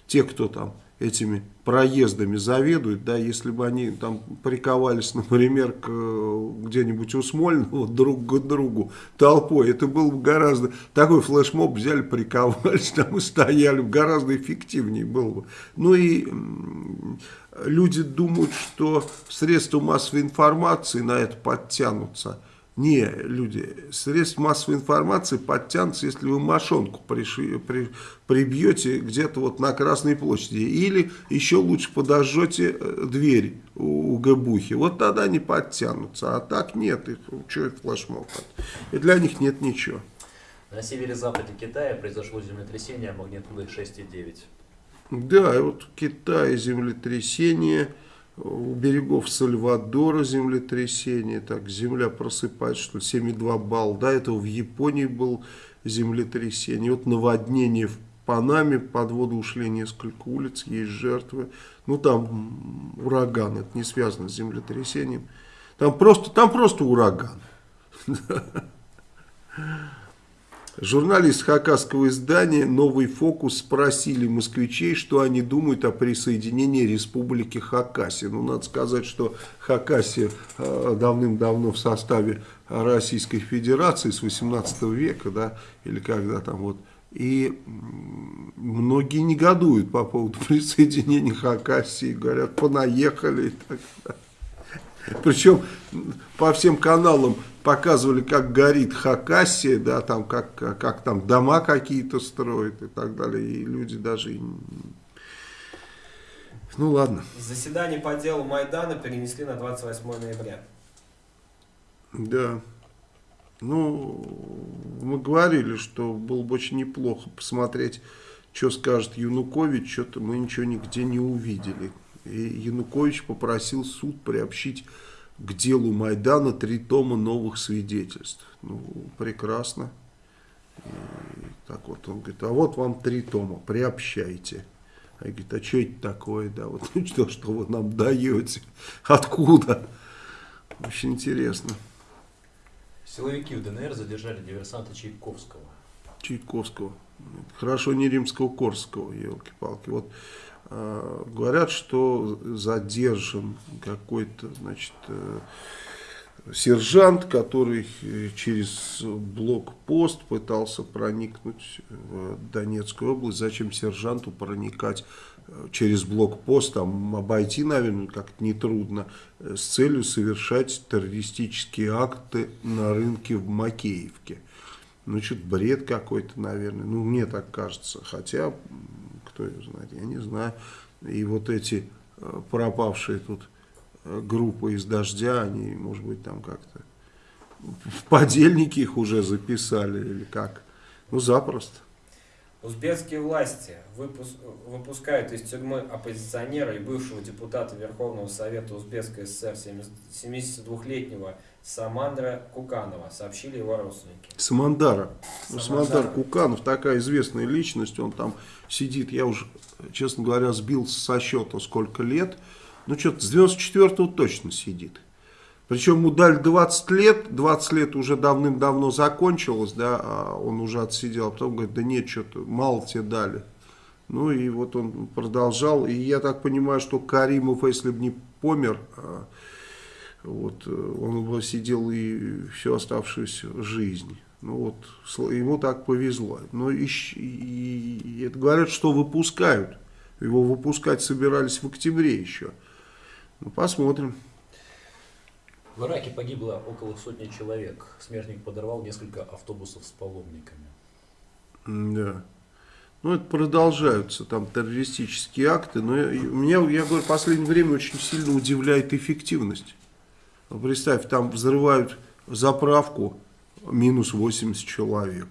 Speaker 2: те, кто там этими проездами заведуют, да, если бы они там приковались, например, где-нибудь у Смольного друг к другу толпой, это было бы гораздо, такой флешмоб взяли, приковались [laughs] там и стояли, гораздо эффективнее было бы. Ну и люди думают, что средства массовой информации на это подтянутся, не, люди, средств массовой информации подтянутся, если вы мошонку приши, при, прибьете где-то вот на Красной площади. Или еще лучше подожжете э, дверь у, у Габухи. Вот тогда они подтянутся. А так нет, их, что это флешмоб? И для них нет ничего.
Speaker 3: На северо-западе Китая произошло землетрясение магнитудой 6,9.
Speaker 2: Да, и вот в Китае землетрясение у берегов Сальвадора землетрясение, так земля просыпается, что ли, 7,2 балла. До этого в Японии был землетрясение. Вот наводнение в Панаме, под воду ушли несколько улиц, есть жертвы. Ну там ураган, это не связано с землетрясением. Там просто, там просто ураган. [laughs] Журналист хакасского издания «Новый фокус» спросили москвичей, что они думают о присоединении республики Хакасия. Ну, надо сказать, что Хакасия э, давным-давно в составе Российской Федерации с 18 века, да, или когда там вот, и многие негодуют по поводу [laughs] присоединения Хакасии, говорят, понаехали и так далее. Причем по всем каналам показывали, как горит Хакасия, да, там, как, как там дома какие-то строят и так далее. И люди даже... Ну ладно.
Speaker 1: Заседание по делу Майдана перенесли на 28 ноября.
Speaker 2: Да. Ну, мы говорили, что было бы очень неплохо посмотреть, что скажет Янукович, что-то мы ничего нигде не увидели. И Янукович попросил суд приобщить к делу Майдана три тома новых свидетельств. Ну, прекрасно. И так вот он говорит, а вот вам три тома, приобщайте. А я говорит, а что это такое, да, вот [laughs] ну, что, что вы нам даете, откуда? Очень интересно.
Speaker 3: Силовики в ДНР задержали диверсанта Чайковского.
Speaker 2: Чайковского. Хорошо, не римского-корского, елки-палки. Вот говорят, что задержан какой-то, значит, э, сержант, который через блокпост пытался проникнуть в Донецкую область. Зачем сержанту проникать через блокпост, там обойти, наверное, как-то нетрудно, с целью совершать террористические акты на рынке в Макеевке. Ну, что-то бред какой-то, наверное. Ну, мне так кажется. Хотя, кто его знает, я не знаю. И вот эти э, пропавшие тут э, группы из дождя, они, может быть, там как-то в подельники их уже записали или как. Ну, запросто.
Speaker 1: Узбекские власти выпус- выпускают из тюрьмы оппозиционера и бывшего депутата Верховного Совета Узбекской ССР 72-летнего Самандра Куканова, сообщили его родственники.
Speaker 2: Самандара. Ну,
Speaker 1: Самандар.
Speaker 2: Самандар Куканов такая известная личность, он там сидит, я уже, честно говоря, сбился со счета сколько лет, ну что-то с 94-го точно сидит. Причем ему дали 20 лет, 20 лет уже давным-давно закончилось, да, а он уже отсидел, а потом говорит, да нет, что-то мало тебе дали. Ну и вот он продолжал, и я так понимаю, что Каримов, если бы не помер, а, вот, э, он сидел и всю оставшуюся жизнь. Ну вот, ему так повезло. Но и, щ- и- и это говорят, что выпускают. Его выпускать собирались в октябре еще. Ну, посмотрим.
Speaker 3: В Ираке погибло около сотни человек. Смертник подорвал несколько автобусов с паломниками.
Speaker 2: Да. Ну, это продолжаются там террористические акты, но я, меня, я говорю, в последнее время очень сильно удивляет эффективность. Представь, там взрывают заправку, минус 80 человек.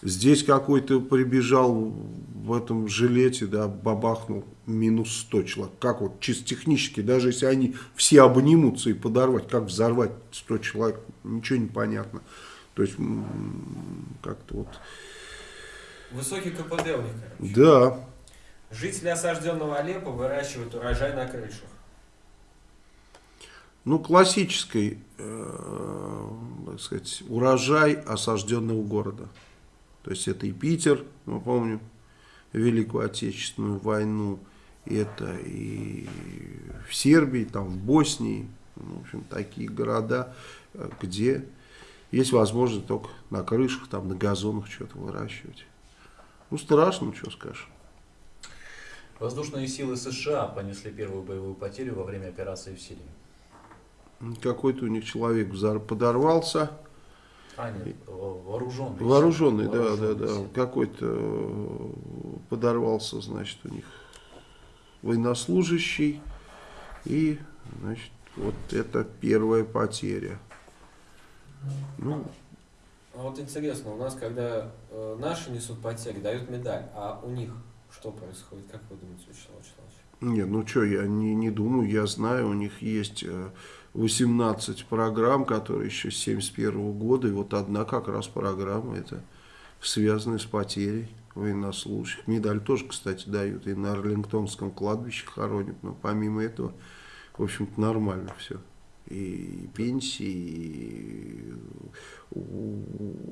Speaker 2: Здесь какой-то прибежал в этом жилете, да, бабахнул, минус 100 человек. Как вот чисто технически, даже если они все обнимутся и подорвать, как взорвать 100 человек, ничего не понятно. То есть, как-то вот,
Speaker 1: Высокий КПД у них, короче.
Speaker 2: да,
Speaker 1: Жители осажденного Алеппо выращивают урожай на крышах.
Speaker 2: Ну, классический, э, так сказать, урожай осажденного города. То есть это и Питер, мы помним, Великую Отечественную войну, это и в Сербии, там в Боснии, ну, в общем, такие города, э, где есть возможность только на крышах, там на газонах что-то выращивать. Ну, страшно, что скажешь.
Speaker 3: Воздушные силы США понесли первую боевую потерю во время операции в Сирии.
Speaker 2: Какой-то у них человек подорвался,
Speaker 3: А, нет, вооруженные.
Speaker 2: Вооруженный, да, да, да. Какой-то э, подорвался, значит, у них военнослужащий. И, значит, вот это первая потеря. Ну,
Speaker 1: А вот интересно, у нас, когда э, наши несут потери, дают медаль, а у них что происходит? Как вы думаете, Вячеслав Вячеславович?
Speaker 2: не, ну что, я не, не думаю, я знаю, у них есть э, 18 программ, которые еще с 71 года, и вот одна как раз программа, это связанная с потерей военнослужащих. Медаль тоже, кстати, дают, и на Арлингтонском кладбище хоронят, но помимо этого, в общем-то, нормально все. И пенсии, и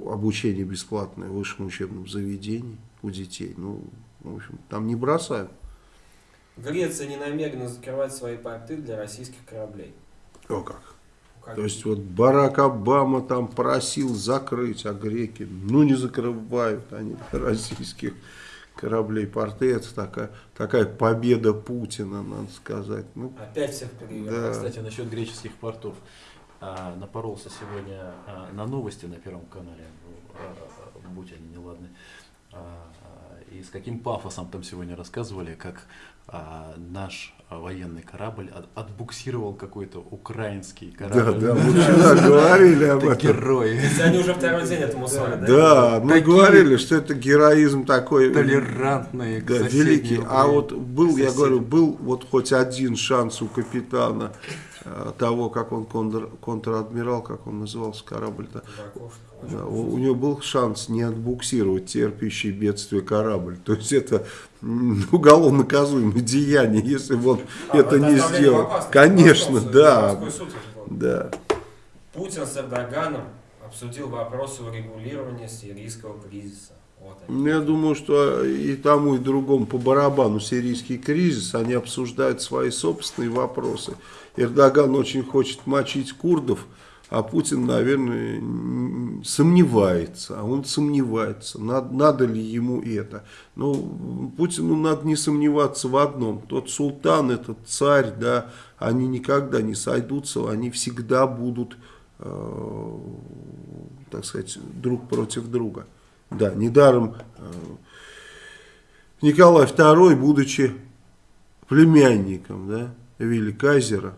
Speaker 2: обучение бесплатное в высшем учебном заведении у детей. Ну, в общем, там не бросают.
Speaker 1: Греция не намерена закрывать свои порты для российских кораблей.
Speaker 2: О как.
Speaker 1: Как
Speaker 2: То есть вот Барак Обама там просил закрыть, а греки, ну не закрывают они российских кораблей порты. Это такая, такая победа Путина, надо сказать. Ну,
Speaker 1: Опять всех перевели.
Speaker 2: Да.
Speaker 3: Кстати, насчет греческих портов. А, напоролся сегодня а, на новости на Первом канале, ну, а, будь они неладны. А, а, и с каким пафосом там сегодня рассказывали, как а, наш а, военный корабль от- отбуксировал какой-то украинский
Speaker 2: да,
Speaker 3: корабль.
Speaker 2: да, мы вчера [laughs] говорили об
Speaker 3: Это
Speaker 2: этом.
Speaker 3: герои.
Speaker 1: Они уже второй день этому свадят, да?
Speaker 2: Да, мы говорили, что это героизм такой да,
Speaker 3: соседней
Speaker 2: великий. А вот был, я говорю, был вот хоть один шанс у капитана э, того, как он контр, контр-адмирал, как он назывался корабль-то. Да, у, у него был шанс не отбуксировать терпящий бедствие корабль. То есть это уголовно наказуемое деяние, если бы он
Speaker 1: А,
Speaker 2: это не сделал. Конечно, да. Да.
Speaker 1: Путин с Эрдоганом обсудил вопросы урегулирования сирийского кризиса. Вот они.
Speaker 2: Ну, Я думаю, что и тому, и другому по барабану сирийский кризис, они обсуждают свои собственные вопросы. Эрдоган очень хочет мочить курдов, а Путин, наверное, сомневается. А он сомневается, надо, надо ли ему это. Ну, Путину надо не сомневаться в одном. Тот султан, этот царь, да, они никогда не сойдутся, они всегда будут э, так сказать, друг против друга. Да, недаром э, Николай II, будучи племянником да, Вилли Кайзера,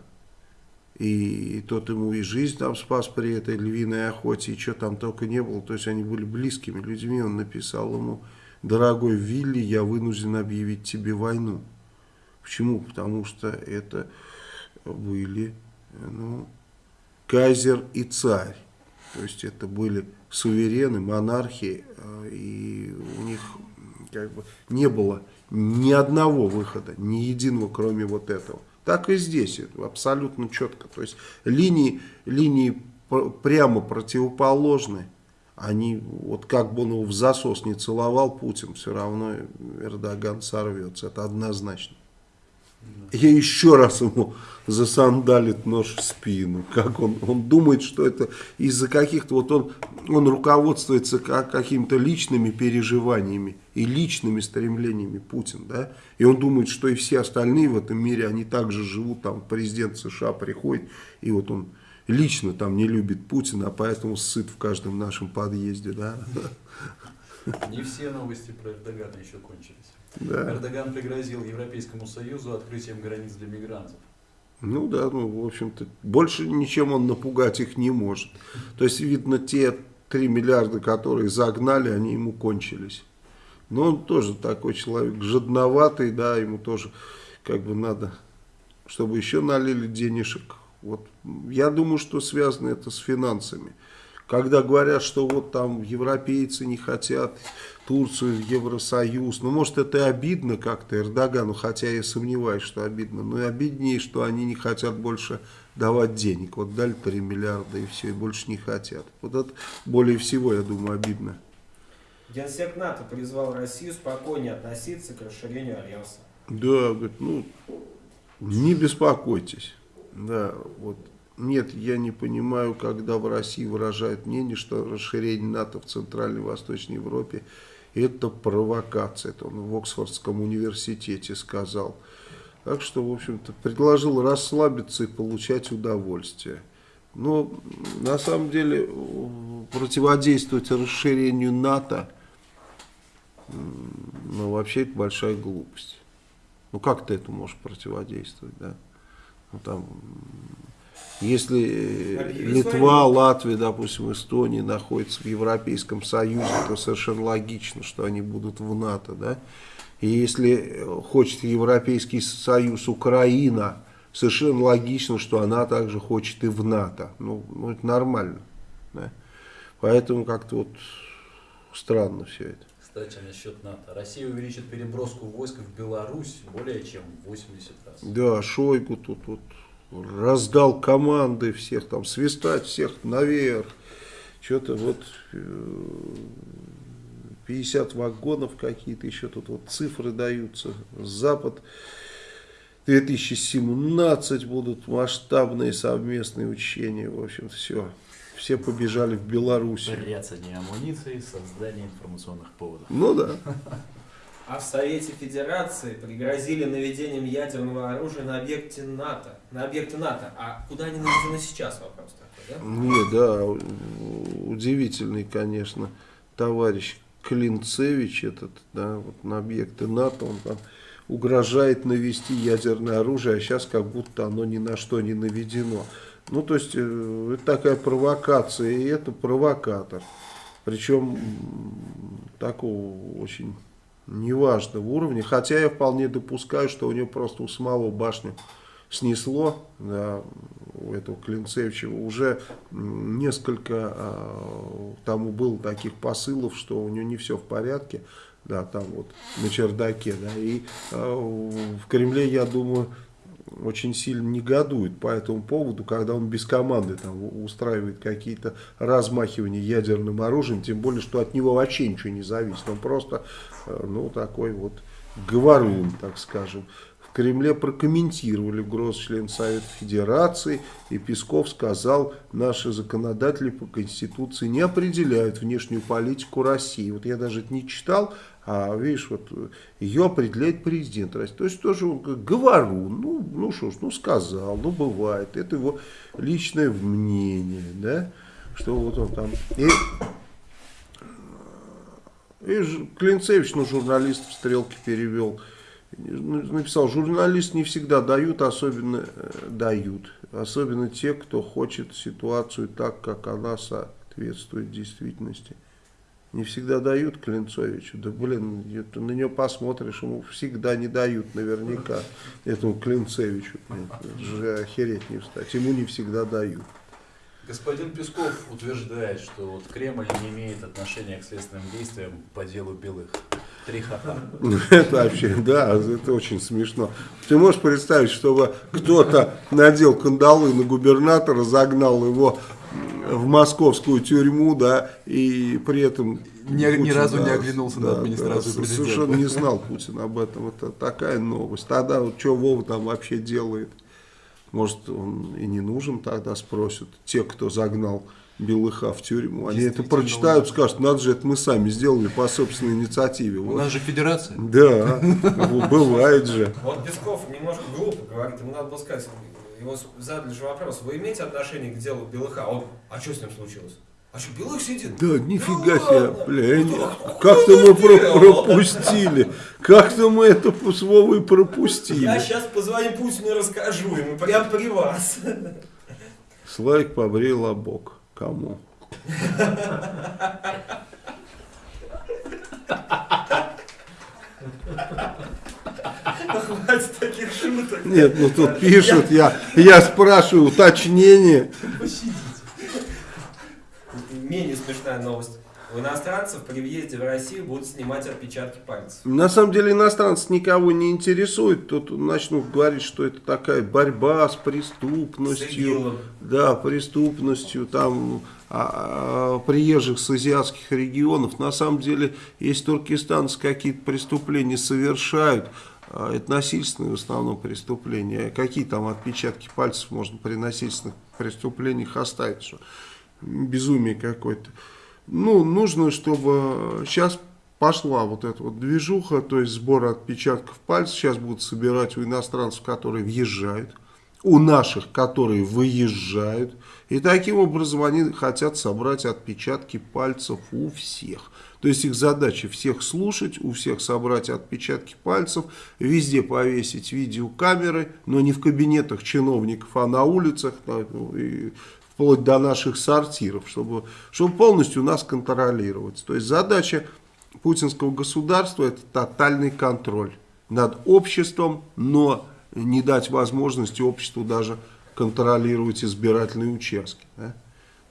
Speaker 2: и тот ему и жизнь там спас при этой львиной охоте, и что там только не было. То есть они были близкими людьми. Он написал ему, дорогой Вилли, я вынужден объявить тебе войну. Почему? Потому что это были ну, кайзер и царь. То есть это были суверены, монархи, э, и у них как бы не было ни одного выхода, ни единого, кроме вот этого. Так и здесь, это абсолютно четко. То есть линии, линии прямо противоположны. Они, вот как бы он его в засос не целовал Путин, все равно Эрдоган сорвется. Это однозначно. Я еще раз ему засандалит нож в спину. Как он, он думает, что это из-за каких-то, вот он, он руководствуется как, какими-то личными переживаниями и личными стремлениями Путин, да, и он думает, что и все остальные в этом мире, они также живут, там президент США приходит, и вот он лично там не любит Путина, а поэтому сыт в каждом нашем подъезде, да.
Speaker 3: Не все новости про Эрдогана еще кончились.
Speaker 2: Да.
Speaker 3: Эрдоган пригрозил Европейскому Союзу открытием границ для мигрантов.
Speaker 2: Ну да, ну в общем-то, больше ничем он напугать их не может. То есть, видно, те 3 миллиарда, которые загнали, они ему кончились. Но он тоже такой человек жадноватый, да, ему тоже как бы надо, чтобы еще налили денежек. Вот я думаю, что связано это с финансами. Когда говорят, что вот там европейцы не хотят Турцию в Евросоюз, ну может это и обидно как-то Эрдогану, хотя я сомневаюсь, что обидно, но и обиднее, что они не хотят больше давать денег. Вот дали 3 миллиарда и все, и больше не хотят. Вот это более всего, я думаю, обидно.
Speaker 1: Генсек НАТО призвал Россию спокойнее относиться к расширению Альянса.
Speaker 2: Да, говорит, ну, не беспокойтесь. Да, вот нет, я не понимаю, когда в России выражают мнение, что расширение НАТО в Центральной и Восточной Европе это провокация. Это он в Оксфордском университете сказал. Так что, в общем-то, предложил расслабиться и получать удовольствие. Но на самом деле противодействовать расширению НАТО, ну вообще это большая глупость. Ну как ты это можешь противодействовать, да? Ну там если Литва, Латвия, допустим, Эстония находятся в Европейском Союзе, то совершенно логично, что они будут в НАТО. Да? И если хочет Европейский Союз Украина, совершенно логично, что она также хочет и в НАТО. Ну, ну это нормально. Да? Поэтому как-то вот странно все это.
Speaker 3: Кстати, насчет НАТО. Россия увеличит переброску войск в Беларусь более чем в 80 раз.
Speaker 2: Да, Шойгу тут вот раздал команды всех там, свистать всех наверх. Что-то вот 50 вагонов какие-то, еще тут вот цифры даются. Запад 2017 будут масштабные совместные учения. В общем, все. Все побежали в Беларусь.
Speaker 3: Бряцание амуниции, создание информационных поводов.
Speaker 2: Ну да.
Speaker 1: А в Совете Федерации пригрозили наведением ядерного оружия на объекте НАТО. На объекты НАТО. А куда они наведены сейчас, вопрос такой, да?
Speaker 2: Не, да, удивительный, конечно, товарищ Клинцевич этот, да, вот на объекты НАТО, он там угрожает навести ядерное оружие, а сейчас как будто оно ни на что не наведено. Ну, то есть, э, это такая провокация, и это провокатор. Причем такого очень неважного уровня. Хотя я вполне допускаю, что у него просто у самого башню снесло, да, у этого Клинцевича. Уже несколько а, тому было таких посылов, что у него не все в порядке. Да, там вот на чердаке. Да, и а, в Кремле, я думаю, очень сильно негодует по этому поводу, когда он без команды там устраивает какие-то размахивания ядерным оружием, тем более, что от него вообще ничего не зависит. Он просто, э, ну, такой вот говорун, так скажем. Кремле прокомментировали угрозу члена Совета Федерации, и Песков сказал, наши законодатели по Конституции не определяют внешнюю политику России. Вот я даже это не читал, а видишь, вот ее определяет президент России. То есть тоже он как говору, ну, ну что ж, ну сказал, ну бывает, это его личное мнение, да, что вот он там... И, и Клинцевич, ну, журналистов стрелки перевел, написал, журналисты не всегда дают, особенно э, дают, особенно те, кто хочет ситуацию так, как она соответствует действительности. Не всегда дают Клинцовичу, да блин, это на него посмотришь, ему всегда не дают наверняка, этому Клинцевичу, же охереть не встать, ему не всегда дают.
Speaker 3: Господин Песков утверждает, что вот Кремль не имеет отношения к следственным действиям по делу Белых. Три ха [laughs]
Speaker 2: Это вообще, да, это очень смешно. Ты можешь представить, чтобы кто-то надел кандалы на губернатора, загнал его в московскую тюрьму, да, и при этом...
Speaker 5: Ни- ни
Speaker 2: Путин,
Speaker 5: разу не
Speaker 2: да,
Speaker 5: оглянулся на администрацию
Speaker 2: да,
Speaker 5: президента.
Speaker 2: Совершенно не знал Путин об этом. Это такая новость. Тогда вот что Вова там вообще делает? Может, он и не нужен тогда, спросят те, кто загнал Белыха в тюрьму. Они это прочитают,
Speaker 5: да.
Speaker 2: скажут, надо же, это мы сами сделали по собственной инициативе.
Speaker 5: У
Speaker 2: Вот.
Speaker 5: нас же федерация.
Speaker 2: Да, [laughs] бывает же.
Speaker 1: Вот Песков немножко глупо говорит, ему надо было сказать, его задали же вопрос, вы имеете отношение к делу Белыха? А он, а что с ним случилось? А что, Белых сидит?
Speaker 2: Да, нифига
Speaker 1: Ну
Speaker 2: себе, бля, я
Speaker 1: Ну,
Speaker 2: как-то мы про- пропустили, как-то мы это с Вовой
Speaker 1: Я
Speaker 2: пропустили.
Speaker 1: сейчас позвоню Путину и расскажу ему, прям при вас.
Speaker 2: Славик побрил лобок. Кому?
Speaker 1: Хватит таких шуток.
Speaker 2: Нет, ну тут пишут, я, я спрашиваю уточнение.
Speaker 1: Менее смешная новость. У иностранцев при въезде в Россию будут снимать отпечатки пальцев.
Speaker 2: На самом деле иностранцев никого не интересует. Тут начнут говорить, что это такая борьба с
Speaker 1: С
Speaker 2: преступностью.
Speaker 1: ИГИЛом.
Speaker 2: Да, преступностью там а, а, приезжих с азиатских регионов. На самом деле, если туркестанцы какие-то преступления совершают, а, это насильственные в основном преступления. Какие там отпечатки пальцев можно при насильственных преступлениях оставить? Что? Безумие какое-то. Ну, нужно, чтобы сейчас пошла вот эта вот движуха, то есть сбор отпечатков пальцев. Сейчас будут собирать у иностранцев, которые въезжают, у наших, которые выезжают. И таким образом они хотят собрать отпечатки пальцев у всех. То есть их задача всех слушать, у всех собрать отпечатки пальцев, везде повесить видеокамеры, но не в кабинетах чиновников, а на улицах, вплоть до наших сортиров, чтобы, чтобы полностью нас контролировать. То есть задача путинского государства это тотальный контроль над обществом, но не дать возможности обществу даже контролировать избирательные участки. да.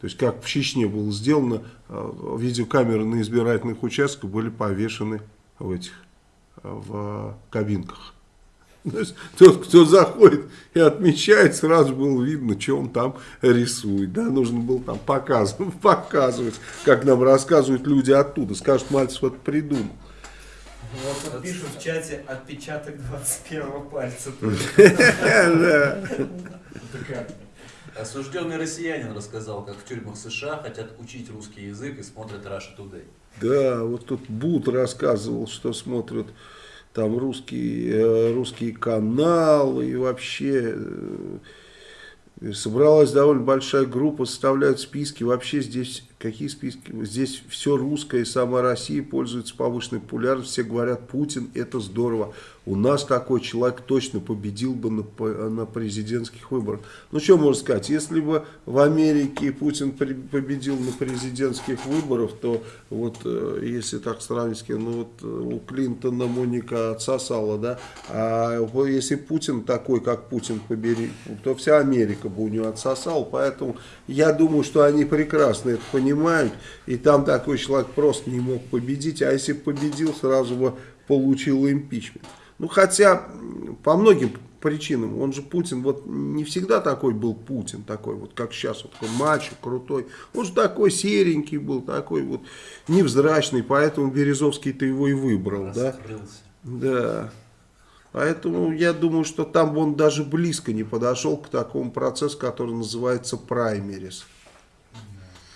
Speaker 2: То есть как в Чечне было сделано, э, видеокамеры на избирательных участках были повешены в этих э, в кабинках. То есть тот, кто заходит и отмечает, сразу было видно, что он там рисует. Да? Нужно было там показывать, [laughs] показывать, как нам рассказывают люди оттуда. Скажут, Мальцев это придумал.
Speaker 1: Вот тут пишут в чате отпечаток 21 пальца. [laughs]
Speaker 3: Осужденный россиянин рассказал, как в тюрьмах США хотят учить русский язык и смотрят Russia Today.
Speaker 2: Да, вот тут Бут рассказывал, что смотрят там русские, э, русские каналы и вообще э, собралась довольно большая группа, составляют списки. Вообще здесь какие списки? Здесь все русское, и сама Россия пользуется повышенной популярностью. Все говорят, Путин это здорово. У нас такой человек точно победил бы на, на президентских выборах. Ну, что можно сказать, если бы в Америке Путин при- победил на президентских выборах, то вот, э, если так сравнить, ну, вот э, у Клинтона Моника отсосала, да, а если Путин такой, как Путин побери, то вся Америка бы у него отсосала, поэтому я думаю, что они прекрасно это понимают, и там такой человек просто не мог победить, а если победил, сразу бы получил импичмент. Ну, хотя, по многим причинам, он же Путин, вот не всегда такой был Путин, такой вот, как сейчас, вот такой мачо, крутой. Он же такой серенький был, такой вот невзрачный, поэтому Березовский-то его и выбрал, да.
Speaker 3: Раскрылся.
Speaker 2: Да. Поэтому я думаю, что там он даже близко не подошел к такому процессу, который называется праймерис.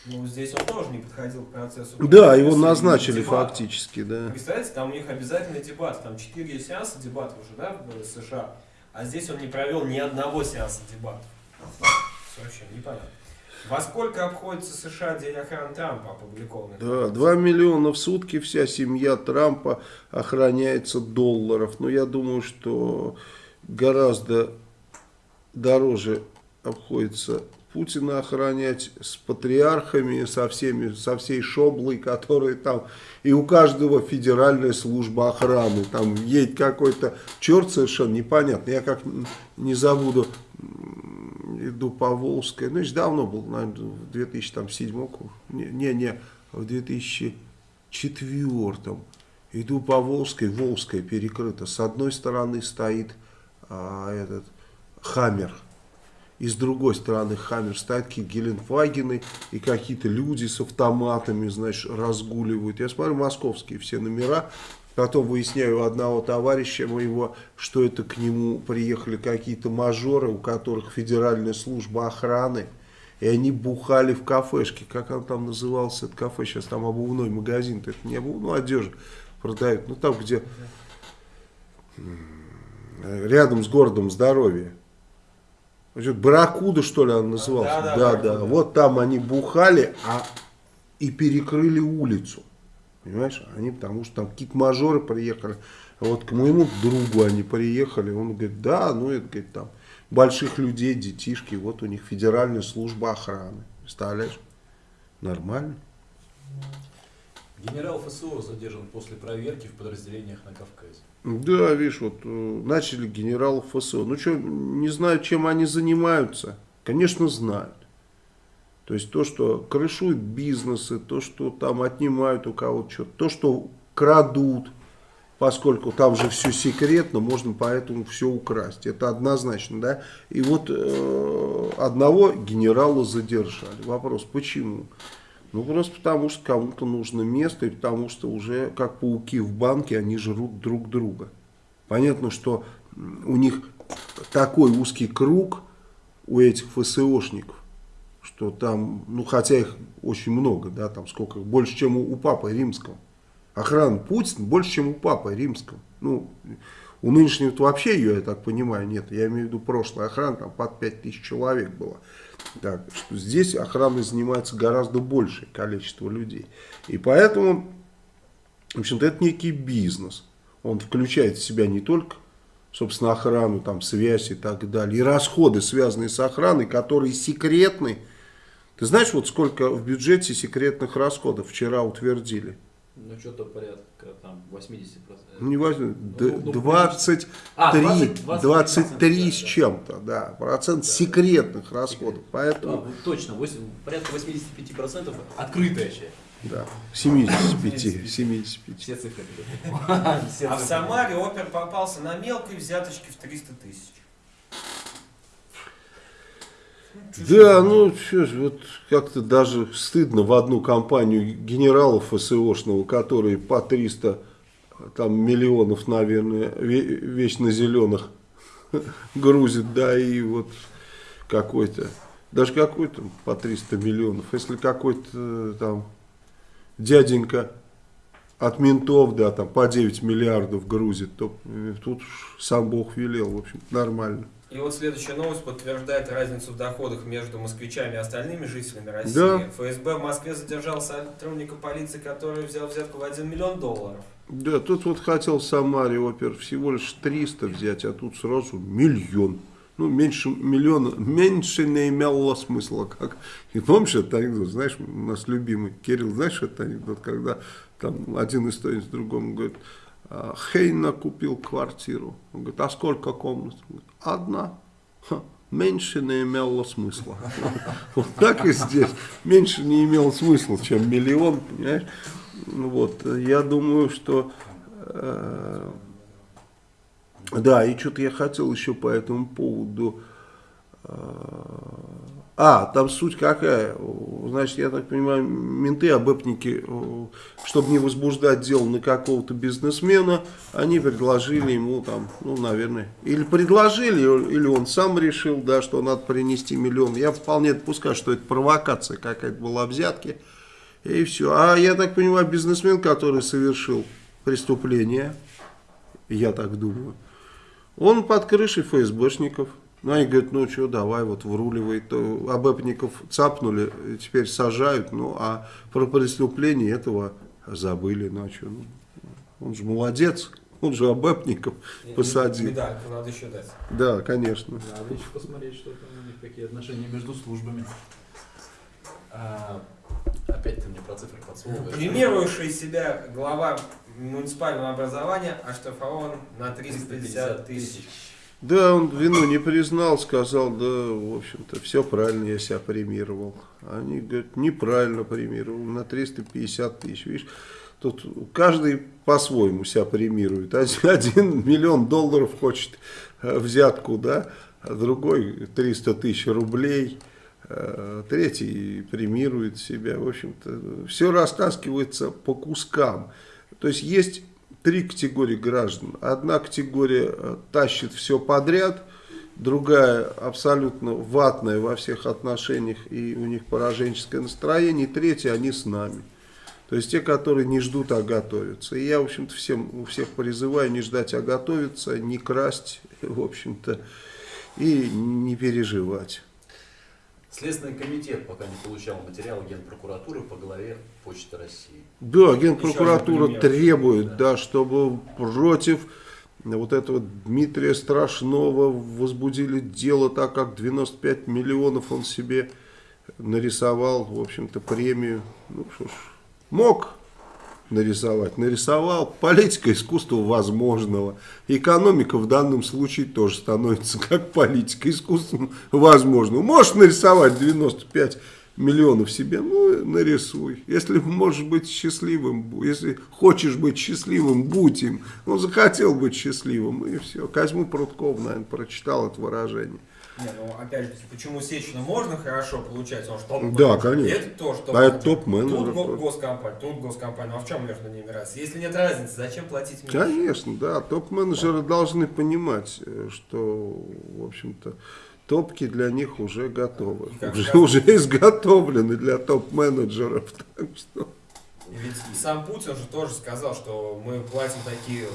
Speaker 1: Ну, здесь он тоже не подходил к процессу.
Speaker 2: Да, его назначили
Speaker 1: дебатов.
Speaker 2: фактически, да.
Speaker 1: Представляете, там у них обязательный дебат. Там 4 сеанса дебатов уже, да, в США. А здесь он не провел ни одного сеанса дебатов. Вообще непонятно. Во сколько обходится США день охраны Трампа опубликованный?
Speaker 2: Да, 2 миллиона в сутки вся семья Трампа охраняется долларов. Но я думаю, что гораздо дороже обходится Путина охранять с патриархами, со всеми, со всей шоблой, которые там, и у каждого федеральная служба охраны, там едет какой-то черт совершенно непонятно, я как не забуду, иду по Волжской, ну, еще давно был, наверное, в 2007, не, не, не, в 2004, иду по Волжской, Волжская перекрыта, с одной стороны стоит а, этот Хаммер, и с другой стороны Хаммер стоят какие-то Геленфагены и какие-то люди с автоматами, значит, разгуливают. Я смотрю московские все номера, потом выясняю у одного товарища моего, что это к нему приехали какие-то мажоры, у которых федеральная служба охраны, и они бухали в кафешке, как он там назывался, это кафе, сейчас там обувной магазин, это не обувную одежду продают, ну там, где рядом с городом здоровья. Значит, Барракуда, что ли, он назывался?
Speaker 1: Да, да,
Speaker 2: да,
Speaker 1: Барракуда.
Speaker 2: Вот там они бухали а, и перекрыли улицу. Понимаешь? Они, потому что там какие-то мажоры приехали. А вот к моему другу они приехали. Он говорит, да, ну это, говорит, там больших людей, детишки. Вот у них федеральная служба охраны. Представляешь? Нормально.
Speaker 3: Генерал ФСО задержан после проверки в подразделениях на Кавказе.
Speaker 2: Да, видишь, вот э, начали генералов ФСО. Ну что, не знаю, чем они занимаются. Конечно, знают. То есть то, что крышуют бизнесы, то, что там отнимают у кого-то что-то, то, что крадут, поскольку там же все секретно, можно поэтому все украсть. Это однозначно, да. И вот э, одного генерала задержали. Вопрос, почему? Ну, просто потому что кому-то нужно место, и потому что уже, как пауки в банке, они жрут друг друга. Понятно, что у них такой узкий круг у этих ФСОшников, что там, ну, хотя их очень много, да, там сколько, больше, чем у, у Папы Римского. Охрана Путина больше, чем у Папы Римского. Ну, у нынешнего вообще ее, я так понимаю, нет. Я имею в виду прошлая охрана, там под 5000 человек было. Так, что здесь охраной занимается гораздо большее количество людей. И поэтому, в общем-то, это некий бизнес. Он включает в себя не только, собственно, охрану, там, связь и так далее, и расходы, связанные с охраной, которые секретны. Ты знаешь, вот сколько в бюджете секретных расходов вчера утвердили?
Speaker 3: Ну, что-то порядка там 80%.
Speaker 2: Ну, не важно,
Speaker 3: Ну, ну,
Speaker 2: 23,
Speaker 3: А, 20,
Speaker 2: 23 с
Speaker 3: да, да.
Speaker 2: чем-то, да, процент секретных расходов. Поэтому,
Speaker 3: А, вот точно, восемь- порядка 85% открытая часть.
Speaker 2: да, 75, 75.
Speaker 3: Все цифры. [laughs]
Speaker 1: А в. Самаре опер попался на мелкой взяточке в 300 тысяч.
Speaker 2: Да, ну что ж, вот как-то даже стыдно в одну компанию генералов ФСОшного, которые по 300 там, миллионов, наверное, ве- вечно зеленых [laughs] грузит, да, и вот какой-то, даже какой-то по 300 миллионов, если какой-то там дяденька от ментов, да, там по 9 миллиардов грузит, то э, тут сам Бог велел, в общем
Speaker 1: И вот следующая новость подтверждает разницу в доходах между москвичами и остальными жителями России.
Speaker 2: Да.
Speaker 1: ФСБ в Москве задержал сотрудника полиции, который взял взятку в 1 миллион долларов.
Speaker 2: Да, тут вот хотел в Самаре опер всего лишь 300 взять, а тут сразу миллион. Ну, меньше миллиона, меньше не имело смысла. Как. И помнишь этот анекдот, знаешь, у нас любимый Кирилл, знаешь этот анекдот, когда там один историк другому говорит, «А, Хейна купил квартиру. Он говорит, а сколько комнат? Одна. «Ха, меньше не имело смысла. [laughs] Вот так и здесь. Меньше не имело смысла, чем миллион, понимаешь? Ну Вот, я думаю, что... э, да, и что-то я хотел еще по этому поводу... э, а, там суть какая? значит, я так понимаю, менты, обэпники, э, чтобы не возбуждать дело на какого-то бизнесмена, они предложили ему там, ну, наверное, или предложили, или он сам решил, да, что надо принести миллион. Я вполне допускаю, что это провокация какая-то была взятки. И все. А я так понимаю, бизнесмен, который совершил преступление, я так думаю, он под крышей ФСБшников. Ну, они говорят, ну что, давай, вот вруливай. То АБЭПников цапнули, теперь сажают. Ну, а про преступление этого забыли. Ну, а что, ну, он же молодец, он же АБЭПников посадил.
Speaker 1: Да, надо еще дать.
Speaker 2: Да, конечно.
Speaker 3: Надо еще посмотреть, что там у них, какие отношения между службами. А, опять ты мне про цифры подсовываешь.
Speaker 1: Премирующий себя глава муниципального образования оштрафован на 350 тысяч.
Speaker 2: Да, он вину не признал, сказал, да, в общем-то, все правильно, я себя премировал. Они говорят, неправильно премировал, на 350 тысяч. Видишь, тут каждый по-своему себя премирует. [laughs] Один, миллион долларов хочет э, взятку, да, а другой 300 тысяч рублей, э, третий премирует себя. В общем-то, все растаскивается по кускам. То есть есть три категории граждан. Одна категория э, тащит все подряд, другая абсолютно ватная во всех отношениях, и у них пораженческое настроение, и третья, они с нами. То есть те, которые не ждут, а готовятся. И я, в общем-то, всем, у всех призываю не ждать, а готовиться, не красть, в общем-то, и не переживать.
Speaker 3: Следственный комитет пока не получал материал Генпрокуратуры по главе Почты России.
Speaker 2: Да, Генпрокуратура требует, да, чтобы против вот этого Дмитрия Страшного возбудили дело, так как 95 миллионов он себе нарисовал, в общем-то, премию. Ну что ж, мог нарисовать, нарисовал. Политика искусство возможного. Экономика в данном случае тоже становится как политика искусством возможного. Можешь нарисовать 95 миллионов себе, ну, нарисуй. Если можешь быть счастливым, если хочешь быть счастливым, будь им. Он захотел быть счастливым, и все. Козьму Прутков, наверное, прочитал это выражение.
Speaker 1: Не, ну опять же, почему Сечину можно хорошо получать, он же топ
Speaker 2: Да, конечно.
Speaker 1: Это тоже топ
Speaker 2: А это топ-менеджер
Speaker 1: Тут госкомпания, тут госкомпания. Ну а в чем между ними разница? Если нет разницы, зачем платить меньше?
Speaker 2: Конечно, да. Топ-менеджеры должны понимать, э, что, в общем-то, топки для них уже готовы. Уже,
Speaker 1: раз-
Speaker 2: уже изготовлены для топ-менеджеров. [laughs] Так что...
Speaker 1: Ведь сам Путин же тоже сказал, что мы платим такие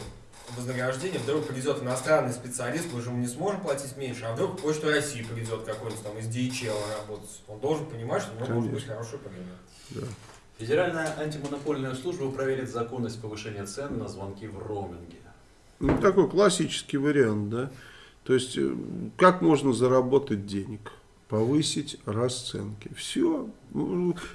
Speaker 1: вознаграждения, вдруг придет иностранный специалист, мы же ему не сможем платить меньше, а вдруг в Почту России придет какой-нибудь там из DHL работать. Он должен понимать, что у него может быть хороший премия.
Speaker 3: Федеральная антимонопольная служба проверит законность повышения цен на звонки в роуминге.
Speaker 2: Ну, такой классический вариант, да. То есть, э, как можно заработать денег? Повысить расценки. Все.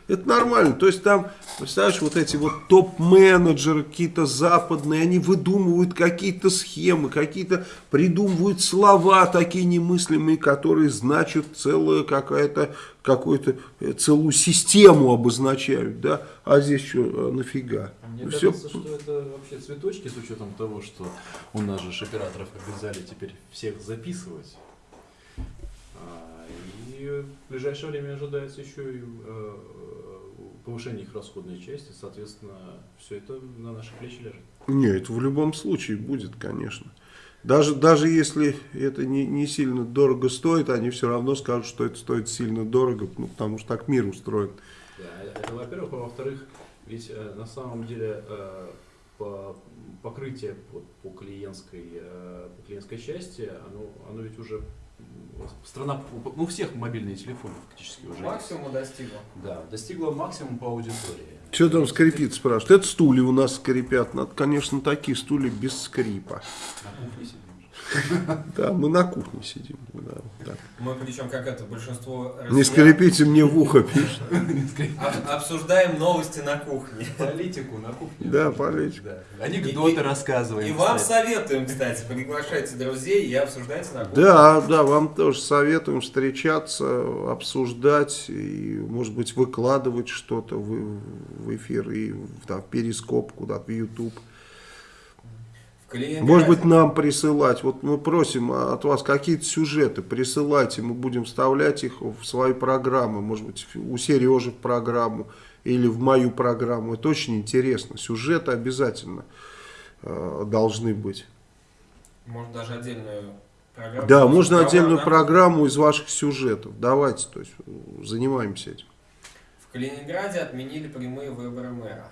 Speaker 2: Это нормально. То есть, там, представляешь, вот эти вот топ-менеджеры какие-то западные, они выдумывают какие-то схемы, какие-то придумывают слова такие немыслимые, которые значат целая какая-то, какую-то, э, целую систему обозначают, да. А здесь что, а нафига?
Speaker 3: Мне
Speaker 2: Всё.
Speaker 3: кажется, что это вообще цветочки с учетом того, что у нас же операторов обязали теперь всех записывать. И в ближайшее время ожидается еще и э, повышение их расходной части, соответственно, все это на наши плечи лежит.
Speaker 2: Нет, это в любом случае будет, конечно. Даже, даже если это не, не сильно дорого стоит, они все равно скажут, что это стоит сильно дорого, ну, потому что так мир устроен.
Speaker 3: Да, это во-первых, а во-вторых, ведь э, на самом деле э, по, покрытие по, по клиентской э, по клиентской части, оно, оно ведь уже страна, ну у всех мобильные телефоны фактически уже. есть.
Speaker 1: Максимума достигла.
Speaker 3: Да, достигла максимум по аудитории.
Speaker 2: Что там скрипит, спрашивают? Это стулья у нас скрипят. Надо, конечно, такие стулья без скрипа.
Speaker 3: На кухне сидим. [laughs]
Speaker 2: Да, мы на кухне сидим. да, так.
Speaker 1: Мы причем как это, большинство
Speaker 2: Не скрипите мне в ухо, пишет. [laughs]
Speaker 1: об- обсуждаем новости на кухне.
Speaker 3: Политику на кухне.
Speaker 2: Да, политику.
Speaker 3: Да. Анекдоты
Speaker 1: И-
Speaker 3: рассказываем.
Speaker 1: И вам
Speaker 3: кстати.
Speaker 1: советуем, кстати, приглашайте друзей и обсуждайте на кухне.
Speaker 2: Да, да, вам тоже советуем встречаться, обсуждать и, может быть, выкладывать что-то в, в эфир и в там, перископ куда-то, в YouTube.
Speaker 1: Калининграде.
Speaker 2: Может быть, нам присылать. Вот мы просим от вас какие-то сюжеты, присылайте, мы будем вставлять их в свои программы. Может быть, у Сережи в программу или в мою программу. Это очень интересно. Сюжеты обязательно э, должны быть.
Speaker 1: Может даже отдельную программу.
Speaker 2: Да, можно отдельную
Speaker 1: на-
Speaker 2: программу из ваших сюжетов. Давайте, то есть, занимаемся этим.
Speaker 1: В Калининграде отменили прямые выборы мэра.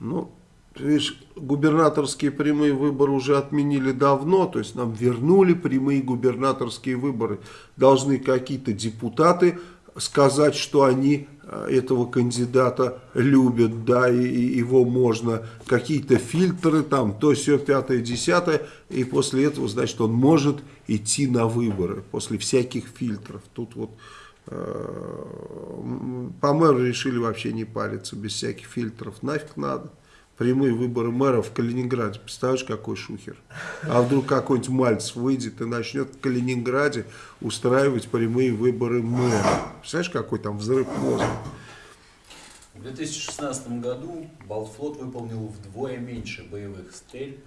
Speaker 2: Ну, видишь, губернаторские прямые выборы уже отменили давно, то есть нам вернули прямые губернаторские выборы. Должны какие-то депутаты сказать, что они э, этого кандидата любят, да, и, и его можно, какие-то фильтры там, то все пятое, десятое, и после этого, значит, он может идти на выборы, после всяких фильтров. Тут вот э, по мэру решили вообще не париться, без всяких фильтров, нафиг надо. Прямые выборы мэра в Калининграде. Представляешь, какой шухер? А вдруг какой-нибудь Мальцев выйдет и начнет в Калининграде устраивать прямые выборы мэра. Представляешь, какой там взрыв мозга?
Speaker 3: В 2016 году Балтфлот выполнил вдвое меньше боевых стрельб,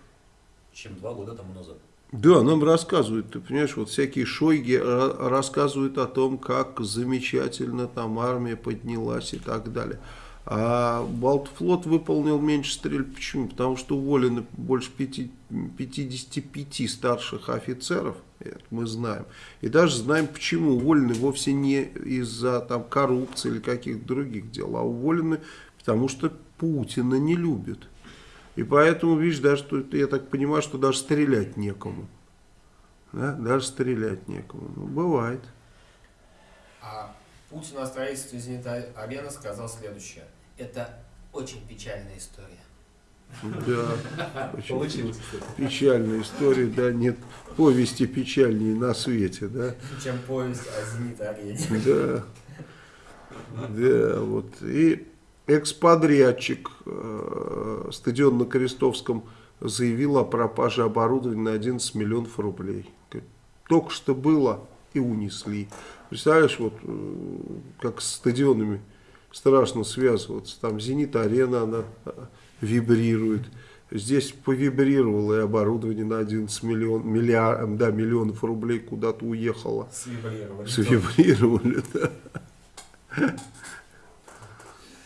Speaker 3: чем два года тому назад.
Speaker 2: Да, нам рассказывают, ты понимаешь, вот всякие шойги ра- рассказывают о том, как замечательно там армия поднялась и так далее. А Балтфлот выполнил меньше стрельб. Почему? Потому что уволены больше пяти- 55 старших офицеров, это мы знаем. И даже знаем, почему уволены вовсе не из-за там коррупции или каких-то других дел, а уволены потому что Путина не любят. И поэтому, видишь, даже, я так понимаю, что даже стрелять некому. Да? Даже стрелять некому. Ну, бывает.
Speaker 1: А Путин о строительстве Зенита-арены сказал следующее. Это очень печальная история.
Speaker 2: Да. [laughs] Очень
Speaker 3: Получилось,
Speaker 2: печальная история, да, нет повести печальнее на свете, да.
Speaker 1: Чем повесть о Зенит-арене.
Speaker 2: Да. Да, вот. И экс-подрядчик э, стадион на Крестовском заявил о пропаже оборудования на 11 миллионов рублей. Только что было и унесли. Представляешь, вот э, как с стадионами страшно связываться. Там «Зенит-арена», она э, вибрирует. Здесь повибрировало и оборудование на 11 миллион, миллиар, да, миллионов рублей куда-то уехало.
Speaker 1: Свибрировали.
Speaker 2: Свибрировали, да.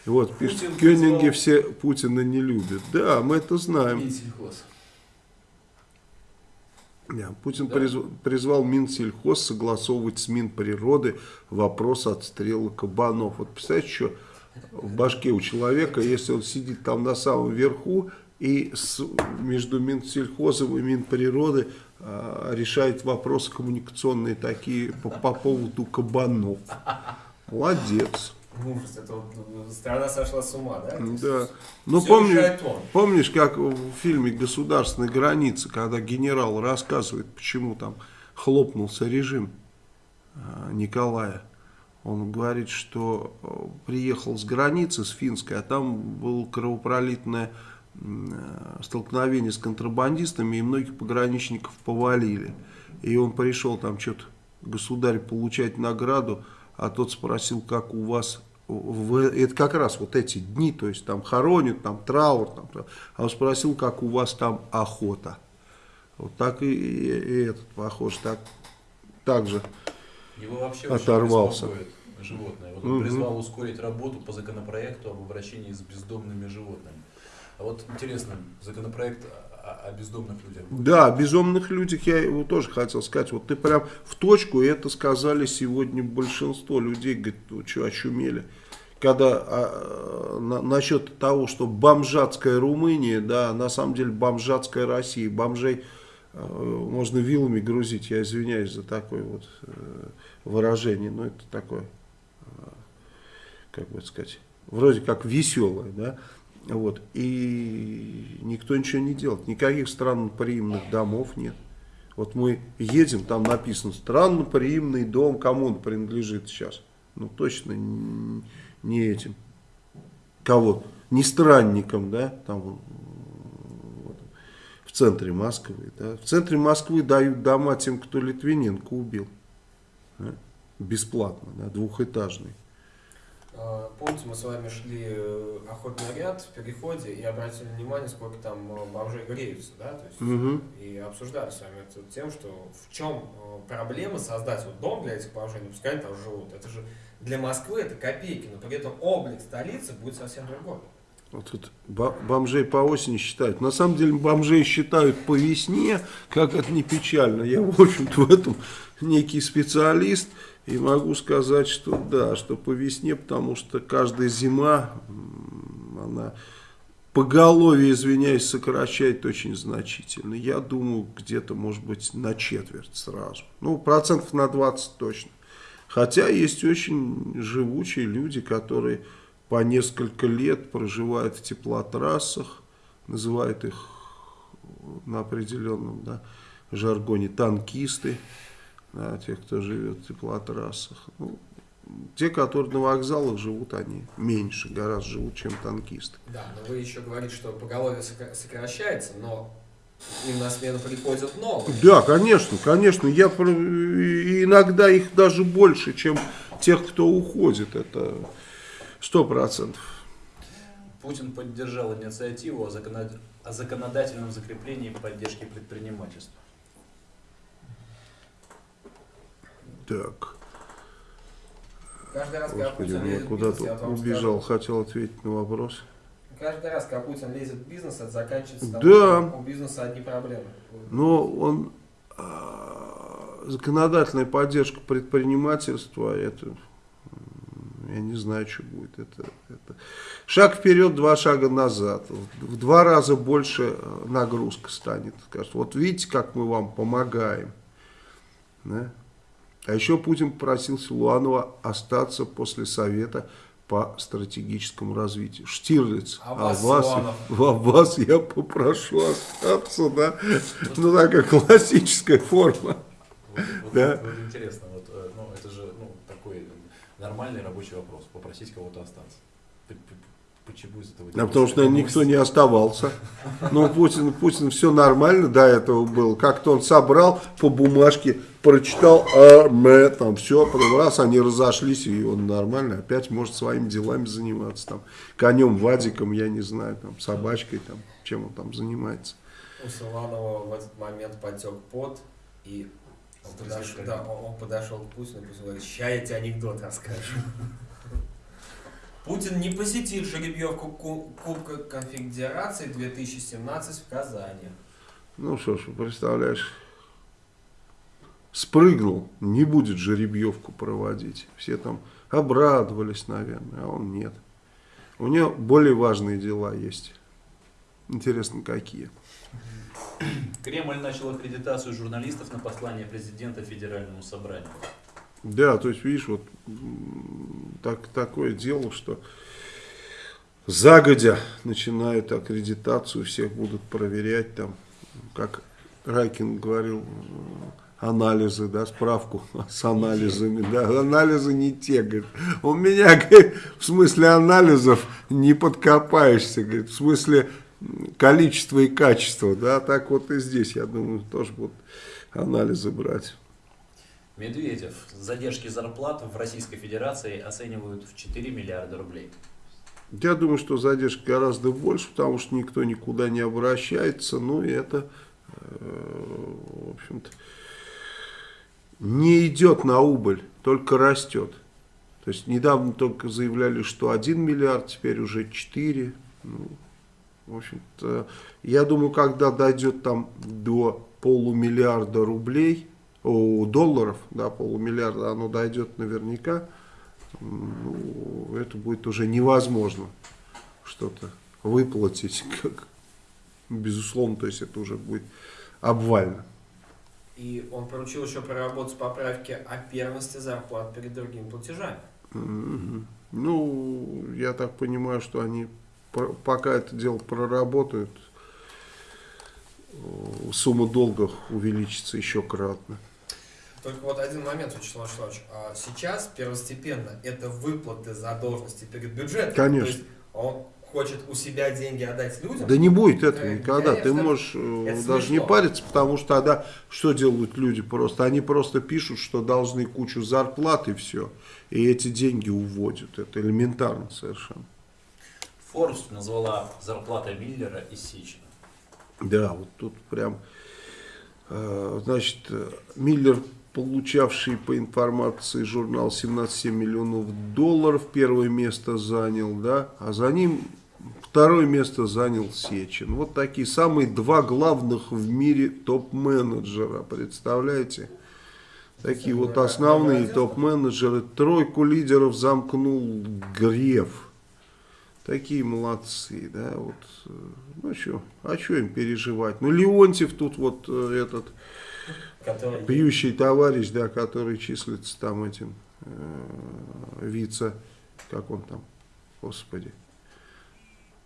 Speaker 2: Вот, пишет, Кёнинги все Путина не любят. Да, мы это знаем. Да, Путин
Speaker 3: Да.
Speaker 2: призв- призвал Минсельхоз согласовывать с Минприроды вопрос отстрела кабанов. Вот представляете, что в башке у человека, если он сидит там на самом верху и с- между Минсельхозом и Минприроды а, решает вопросы коммуникационные такие по, по поводу кабанов. Молодец.
Speaker 1: Ужас, это вот э, страна сошла с ума, да?
Speaker 2: Да. Ну,
Speaker 1: он.
Speaker 2: Помнишь, как в фильме «Государственная граница», когда генерал рассказывает, почему там хлопнулся режим э, Николая. Он говорит, что э, приехал с границы, с финской, а там было кровопролитное столкновение с контрабандистами, и многих пограничников повалили. И он пришел там что-то, государь, получать награду, а тот спросил, как у вас, это как раз вот эти дни, то есть там хоронят, там траур, там, а он спросил, как у вас там охота. Вот так и, и- и этот похож, так, так же.
Speaker 3: Его вообще
Speaker 2: Оторвался.
Speaker 3: животное. Вот он
Speaker 2: Мгм.
Speaker 3: призвал ускорить работу по законопроекту об обращении с бездомными животными. А вот интересно, законопроект о, бездомных людях.
Speaker 2: Да, о безумных людях я его тоже хотел сказать. Вот ты прям в точку, и это сказали сегодня большинство людей. Говорит, вы что, очумели? Когда а, на- насчет того, что бомжатская Румыния, да, на самом деле бомжатская Россия. Бомжей э, можно вилами грузить, я извиняюсь за такое вот э, выражение, но это такое, э, как бы сказать, вроде как веселое, да. Вот. И никто ничего не делает. Никаких странноприимных домов нет. Вот мы едем, там написано странноприимный дом, кому он принадлежит сейчас. Ну точно не этим. Кого? Не странникам, да, там вот, в центре Москвы. Да. В центре Москвы дают дома тем, кто Литвиненко убил. да, Бесплатно, да, двухэтажный.
Speaker 1: Э, Помните, мы с вами шли э, охотный ряд в переходе и обратили внимание, сколько там э, бомжей греются, да, то есть
Speaker 2: Мгм.
Speaker 1: и обсуждали с вами это тем, что в чем проблема создать вот дом для этих бомжей, не пускай они там живут. Это же для Москвы это копейки, но при этом облик столицы будет совсем другой.
Speaker 2: Вот тут бомжей по осени считают. На самом деле бомжей считают по весне, как это не печально. Я, в общем-то, в этом некий специалист. И могу сказать, что да, что по весне, потому что каждая зима, она поголовье, извиняюсь, сокращает очень значительно. Я думаю, где-то, может быть, на четверть сразу. Ну, процентов на 20 точно. Хотя есть очень живучие люди, которые по несколько лет проживают в теплотрассах, называют их на определенном да, жаргоне танкисты, да, те, кто живет в теплотрассах. Ну, те, которые на вокзалах живут, они меньше гораздо живут, чем танкисты.
Speaker 1: Да, но вы еще говорите, что поголовье сокра- сокращается, но им на смену приходят новые.
Speaker 2: Да, конечно, конечно. Я иногда их даже больше, чем тех, кто уходит. Это сто процентов.
Speaker 3: Путин поддержал инициативу о, законод- о законодательном закреплении поддержки предпринимательства.
Speaker 2: Так,
Speaker 1: Каждый раз, когда
Speaker 2: господи,
Speaker 1: Путин
Speaker 2: я
Speaker 1: вот
Speaker 2: куда-то убежал,
Speaker 1: скажу,
Speaker 2: хотел ответить на вопрос.
Speaker 1: каждый раз, когда Путин лезет в бизнес, это заканчивается
Speaker 2: Да.
Speaker 1: что у бизнеса одни проблемы.
Speaker 2: Но он а, законодательная поддержка предпринимательства, это я не знаю, что будет. Это, это шаг вперед, два шага назад. В два раза больше э, нагрузка станет. Вот видите, как мы вам помогаем. Да? А еще Путин попросил Силуанова остаться после совета по стратегическому развитию. Штирлиц,
Speaker 1: А вас,
Speaker 2: вас,
Speaker 1: Силуанов? [laughs]
Speaker 2: а вас я попрошу остаться, да? Ну, такая классическая форма.
Speaker 3: Вот, вот-
Speaker 2: Да.
Speaker 3: вот интересно, вот, э, ну, это же ну, такой нормальный рабочий вопрос, попросить кого-то остаться. Почему из этого
Speaker 2: А потому что наверное, никто не оставался. Ну, Путин, Путин все нормально до этого было. Как-то он собрал по бумажке, прочитал, а, мэ, там все, потом раз, они разошлись, и он нормально, опять может своими делами заниматься. Там, конем, вадиком, я не знаю, там, собачкой, там, чем он там занимается.
Speaker 1: У Силанова в этот момент потек пот, и он подошел, да, он, он подошел к Путину и Путин говорит, ща я тебе анекдот расскажу. Путин не посетит жеребьевку Ку- Кубка Конфедерации 2017 в Казани.
Speaker 2: Ну что ж, представляешь, спрыгнул, не будет жеребьевку проводить. Все там обрадовались, наверное, а он нет. У него более важные дела есть. Интересно, какие.
Speaker 3: Кремль начал аккредитацию журналистов на послание президента Федеральному собранию.
Speaker 2: Да, то есть, видишь, вот так, такое дело, что загодя начинают аккредитацию, всех будут проверять там, как Райкин говорил, анализы, да, справку [laughs] с анализами, да, анализы не те, говорит. У меня, [laughs] говорит, в смысле анализов не подкопаешься, говорит, в смысле количества и качества, да, так вот и здесь, я думаю, тоже будут анализы брать.
Speaker 3: Медведев. Задержки зарплат в Российской Федерации оценивают в 4 миллиарда рублей.
Speaker 2: Я думаю, что задержка гораздо больше, потому что никто никуда не обращается. Ну и это, э, в общем-то, не идет на убыль, только растет. То есть недавно только заявляли, что 1 миллиард, теперь уже 4. Ну, в общем-то, я думаю, когда дойдет там до полумиллиарда рублей, о, долларов, да, полумиллиарда, оно дойдет наверняка, ну, это будет уже невозможно что-то выплатить, [laughs] как, безусловно, то есть это уже будет обвально.
Speaker 1: И он поручил еще проработать поправки о первенстве зарплат перед другими платежами.
Speaker 2: Мгм. Ну, я так понимаю, что они пока это дело проработают, э, сумма долгов увеличится еще кратно.
Speaker 1: Только вот один момент, Вячеслав Вячеславович. А Сейчас первостепенно это выплаты задолженности перед бюджетом.
Speaker 2: Конечно.
Speaker 1: То есть он хочет у себя деньги отдать людям.
Speaker 2: Да не будет этого
Speaker 1: Э,
Speaker 2: никогда. Ты
Speaker 1: конечно.
Speaker 2: можешь э,
Speaker 1: Это
Speaker 2: даже не
Speaker 1: смешно.
Speaker 2: париться, потому что тогда что делают люди просто? Они просто пишут, что должны кучу зарплат и все. И эти деньги уводят. Это элементарно совершенно.
Speaker 3: Forbes назвала зарплата Миллера и Сечина.
Speaker 2: Да, вот тут прям, э, значит, э, Миллер, получавший по информации журнал 17,7 миллионов долларов, первое место занял, да, а за ним второе место занял Сечин. Вот такие самые два главных в мире топ-менеджера, представляете? Такие вот основные топ-менеджеры. Тройку лидеров замкнул Греф. Такие молодцы, да, вот, ну что, а что им переживать? Ну, Леонтьев тут вот э, этот
Speaker 1: который-
Speaker 2: пьющий товарищ, да, который числится там этим э, вице, как он там, господи,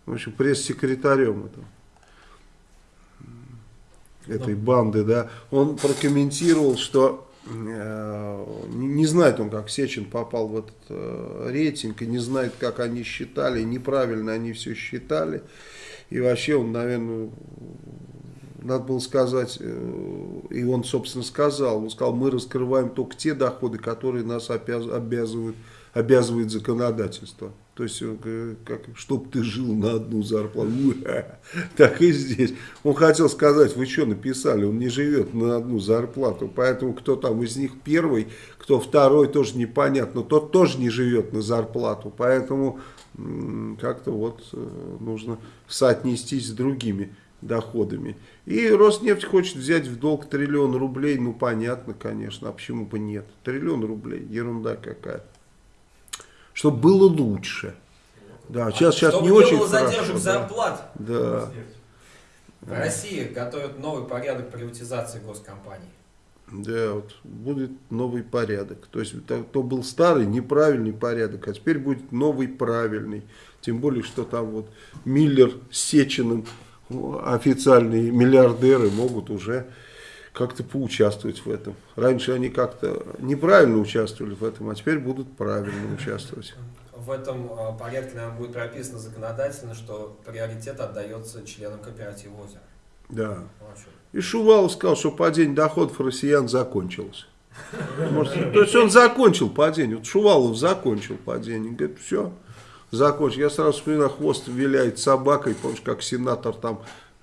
Speaker 2: в общем, пресс-секретарем этого, м, этой банды, да, он прокомментировал, что э, не не знает он, как Сечин попал в этот э, рейтинг, и не знает, как они считали, неправильно они все считали, и вообще он, наверное, надо было сказать, э, и он, собственно, сказал, он сказал, мы раскрываем только те доходы, которые нас обяз- обязывают, обязывает законодательство. То есть, как, чтоб ты жил на одну зарплату. [laughs] Так и здесь. Он хотел сказать, вы что написали, он не живет на одну зарплату. Поэтому кто там из них первый, кто второй, тоже непонятно. Тот тоже не живет на зарплату. Поэтому как-то вот э, нужно соотнестись с другими доходами. И Роснефть хочет взять в долг триллион рублей, ну понятно, конечно, а почему бы нет? Триллион рублей, ерунда какая. Чтобы было лучше. Да, сейчас, сейчас
Speaker 1: Чтобы
Speaker 2: не очень
Speaker 1: было
Speaker 2: хорошо.
Speaker 1: задержек
Speaker 2: да.
Speaker 1: зарплат.
Speaker 2: Да.
Speaker 1: В России готовят новый порядок приватизации госкомпаний.
Speaker 2: Да, вот будет новый порядок. То есть то, то был старый неправильный порядок, а теперь будет новый правильный. Тем более, что там вот Миллер с Сечиным, о, официальные миллиардеры, могут уже как-то поучаствовать в этом. Раньше они как-то неправильно участвовали в этом, а теперь будут правильно участвовать.
Speaker 1: В этом э, порядке, наверное, будет прописано законодательно, что приоритет отдается членам кооператива озера.
Speaker 2: Да.
Speaker 1: Ну, а?
Speaker 2: И Шувалов сказал, что падение доходов россиян закончилось. Может, то есть он закончил падение. Вот Шувалов закончил падение. Говорит, все, закончил. Я сразу вспоминаю, хвост виляет собакой, помнишь, как сенатор там.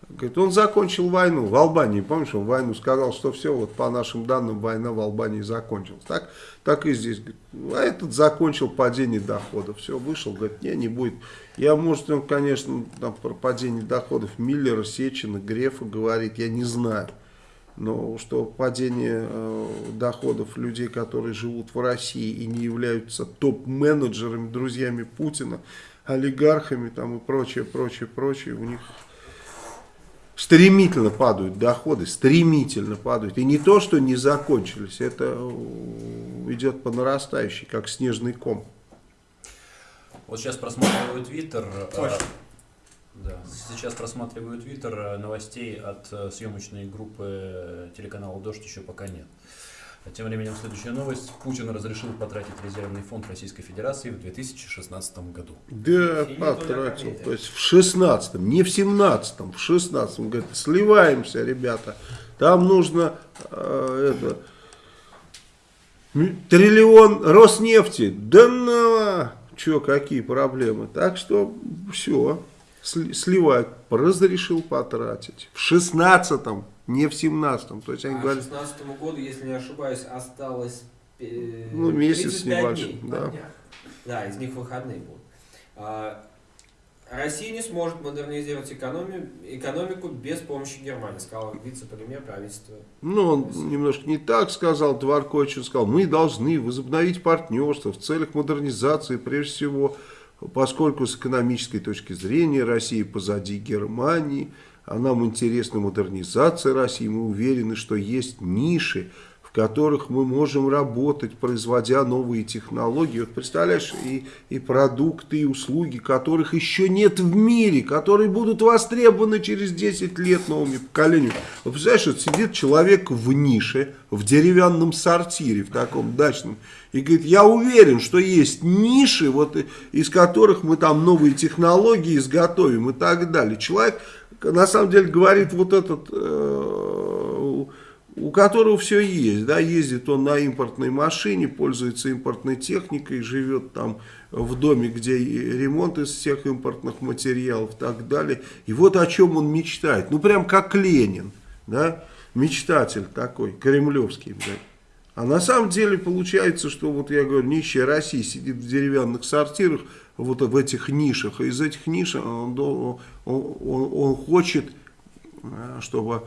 Speaker 2: Говорит, он закончил войну в Албании. Помнишь, он войну сказал, что все, вот по нашим данным, война в Албании закончилась. Так, так и здесь. Говорит, а этот закончил падение доходов. Все, вышел, говорит, не, не будет. Я, может, он, конечно, там, про падение доходов Миллера, Сечина, Грефа говорит, я не знаю. Но что падение э, доходов людей, которые живут в России и не являются топ-менеджерами, друзьями Путина, олигархами там и прочее, прочее, прочее, у них стремительно падают доходы, стремительно падают. И не то, что не закончились, это э, идет по нарастающей, как снежный ком.
Speaker 3: Вот сейчас просматриваю Твиттер. Да, сейчас просматриваю Твиттер, э, новостей от э, съемочной группы э, телеканала «Дождь» еще пока нет. Тем временем следующая новость. Путин разрешил потратить резервный фонд Российской Федерации в 2016 году.
Speaker 2: Да,
Speaker 1: не
Speaker 2: потратил. То есть в 16-м, не в 17-м, в 16-м. Говорит, сливаемся, ребята. Там нужно э, это, триллион Роснефти. Да на, что, какие проблемы. Так что все, сливать. Разрешил потратить. В 16-м, не в 17-м. То есть они
Speaker 1: А к
Speaker 2: говорят,
Speaker 1: 2016 году, если не ошибаюсь, осталось э,
Speaker 2: Ну, месяц с
Speaker 1: 35
Speaker 2: небольшим,
Speaker 1: дней.
Speaker 2: да.
Speaker 1: Да, из них выходные будут. А, Россия не сможет модернизировать экономию, экономику без помощи Германии, сказал вице-премьер правительства.
Speaker 2: Ну, он немножко не так сказал, Дворкович сказал, мы должны возобновить партнерство в целях модернизации, прежде всего, поскольку с экономической точки зрения Россия позади Германии, а нам интересна модернизация России, мы уверены, что есть ниши, которых мы можем работать, производя новые технологии. Вот представляешь, и, и продукты, и услуги, которых еще нет в мире, которые будут востребованы через 10 лет новыми поколениями. Вот представляешь, вот сидит человек в нише, в деревянном сортире, в таком дачном, и говорит, я уверен, что есть ниши, вот, из которых мы там новые технологии изготовим и так далее. Человек, на самом деле, говорит вот этот... э, у которого все есть, да, ездит он на импортной машине, пользуется импортной техникой, живет там в доме, где ремонт из всех импортных материалов и так далее. И вот о чем он мечтает. Ну, прям как Ленин, да, мечтатель такой, кремлевский, блядь. А на самом деле получается, что вот я говорю, нищая Россия сидит в деревянных сортирах, вот в этих нишах, и из этих ниш он, он- он- он хочет э, чтобы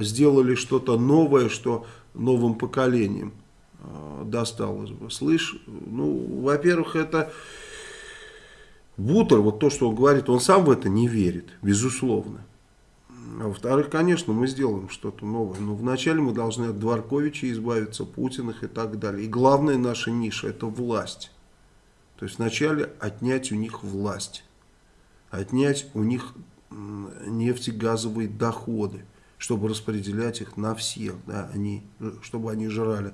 Speaker 2: сделали что-то новое, что новым поколениям э, досталось бы. Слышь, ну, во-первых, это Бутер, вот то, что он говорит, он сам в это не верит, безусловно. А во-вторых, конечно, мы сделаем что-то новое. Но вначале мы должны от Дворковича избавиться, Путиных и так далее. И главная наша ниша – это власть. То есть вначале отнять у них власть. Отнять у них нефтегазовые доходы, чтобы распределять их на всех, да, они, чтобы они жрали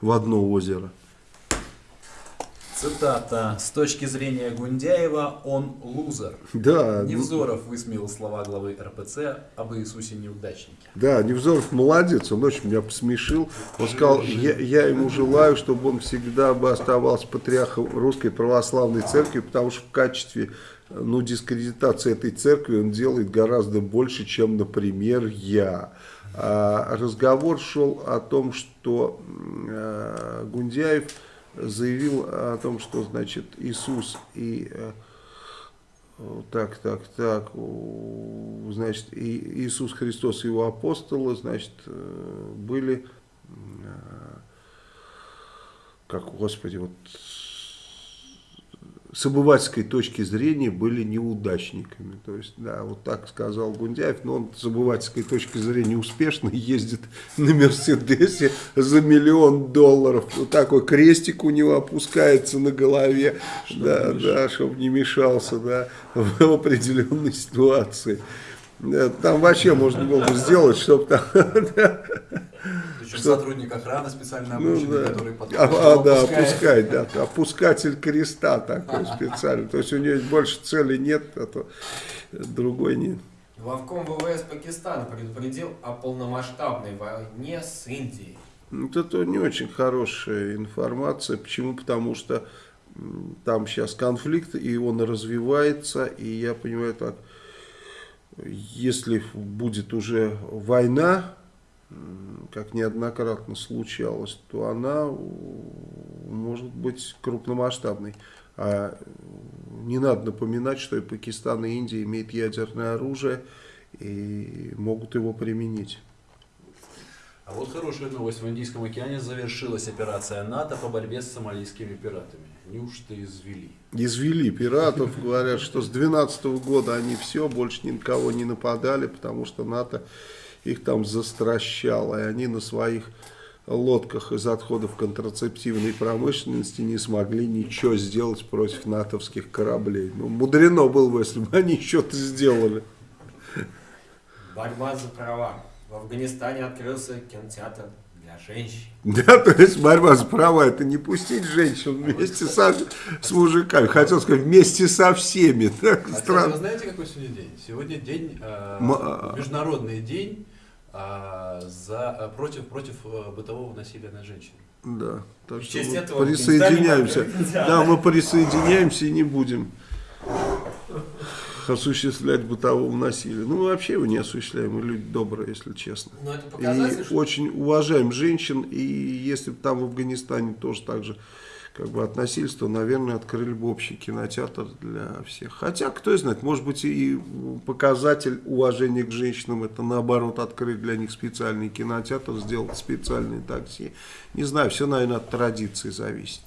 Speaker 2: в одно озеро.
Speaker 3: Цитата. С точки зрения Гундяева, он лузер.
Speaker 2: Да, ну,
Speaker 3: Невзоров высмеял слова главы РПЦ об Иисусе неудачнике.
Speaker 2: да, Невзоров молодец, он очень меня посмешил. Он сказал, я, я ему желаю, чтобы он всегда бы оставался патриархом Русской Православной Церкви, потому что в качестве ну, дискредитации этой церкви он делает гораздо больше, чем, например, я. А разговор шел о том, что э, Гундяев заявил о том, что значит Иисус и э, так, так, так, значит, и Иисус Христос и его апостолы, значит, э, были, э, как, господи, вот с обывательской точки зрения были неудачниками. То есть, да, вот так сказал Гундяев, но он с обывательской точки зрения успешно ездит на Мерседесе за миллион долларов. Вот такой крестик у него опускается на голове, да, да, чтобы не мешался, да, [laughs] в определенной ситуации. Да, Там вообще можно было бы сделать, чтобы там, [laughs] да,
Speaker 3: Причем
Speaker 2: Что?
Speaker 3: сотрудник охраны специально
Speaker 2: ну,
Speaker 3: обученный,
Speaker 2: да.
Speaker 3: который подходит,
Speaker 2: А, а, да,
Speaker 3: опускает.
Speaker 2: опускать, да, опускатель креста такой специальный. То есть у него больше цели нет, а то другой нет.
Speaker 1: Главком ВВС Пакистана предупредил о полномасштабной войне с Индией.
Speaker 2: Вот это не очень хорошая информация. Почему? Потому что там сейчас конфликт, и он развивается, и я понимаю так, если будет уже война, как неоднократно случалось, то она может быть крупномасштабной. А не надо напоминать, что и Пакистан, и Индия имеют ядерное оружие и могут его применить.
Speaker 3: А вот хорошая новость. В Индийском океане завершилась операция НАТО по борьбе с сомалийскими пиратами. Неужто извели?
Speaker 2: Извели пиратов, говорят, что с 2012 года они все, больше ни на кого не нападали, потому что НАТО их там застращало, и они на своих лодках из отходов контрацептивной промышленности не смогли ничего сделать против натовских кораблей. Ну, мудрено было бы, если бы они что-то сделали.
Speaker 1: Борьба за права. В Афганистане открылся кинотеатр женщин.
Speaker 2: Да, то есть борьба за права, это не пустить женщин вместе со, с мужиками, хотел сказать, вместе со всеми. [laughs] Так,
Speaker 3: А,
Speaker 2: странно.
Speaker 3: вы знаете, какой сегодня день? Сегодня день, э,
Speaker 2: М- а-
Speaker 3: международный день э, за, э, против, против э, бытового насилия над женщинами.
Speaker 2: Да, так что мы
Speaker 1: этого
Speaker 2: присоединяемся. Да, мы [laughs] присоединяемся и не будем осуществлять бытового насилия. Ну, мы вообще его не осуществляем, мы люди добрые, если честно.
Speaker 1: Но это
Speaker 2: И
Speaker 1: что
Speaker 2: очень уважаем женщин, и если бы там в Афганистане тоже так же как бы относились, то, наверное, открыли бы общий кинотеатр для всех. Хотя, кто знает, может быть и показатель уважения к женщинам, это наоборот открыть для них специальный кинотеатр, сделать специальные такси. Не знаю, все, наверное, от традиции зависит.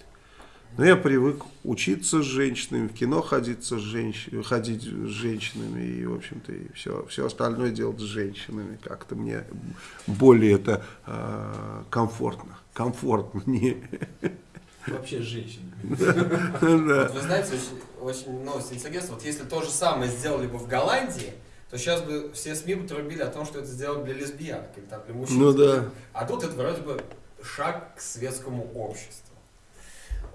Speaker 2: Но я привык учиться с женщинами, в кино ходить с, женщ... ходить с женщинами и, в общем-то, и все, все остальное делать с женщинами. Как-то мне более это э, комфортно. Комфортно. Не...
Speaker 3: Вообще с женщинами. [laughs]
Speaker 1: Вот вы знаете, очень, очень новость интересная. Вот если то же самое сделали бы в Голландии, то сейчас бы все СМИ бы трубили о том, что это сделали для лесбиянок или там для мужчин.
Speaker 2: Ну да.
Speaker 1: А тут это вроде бы шаг к светскому обществу.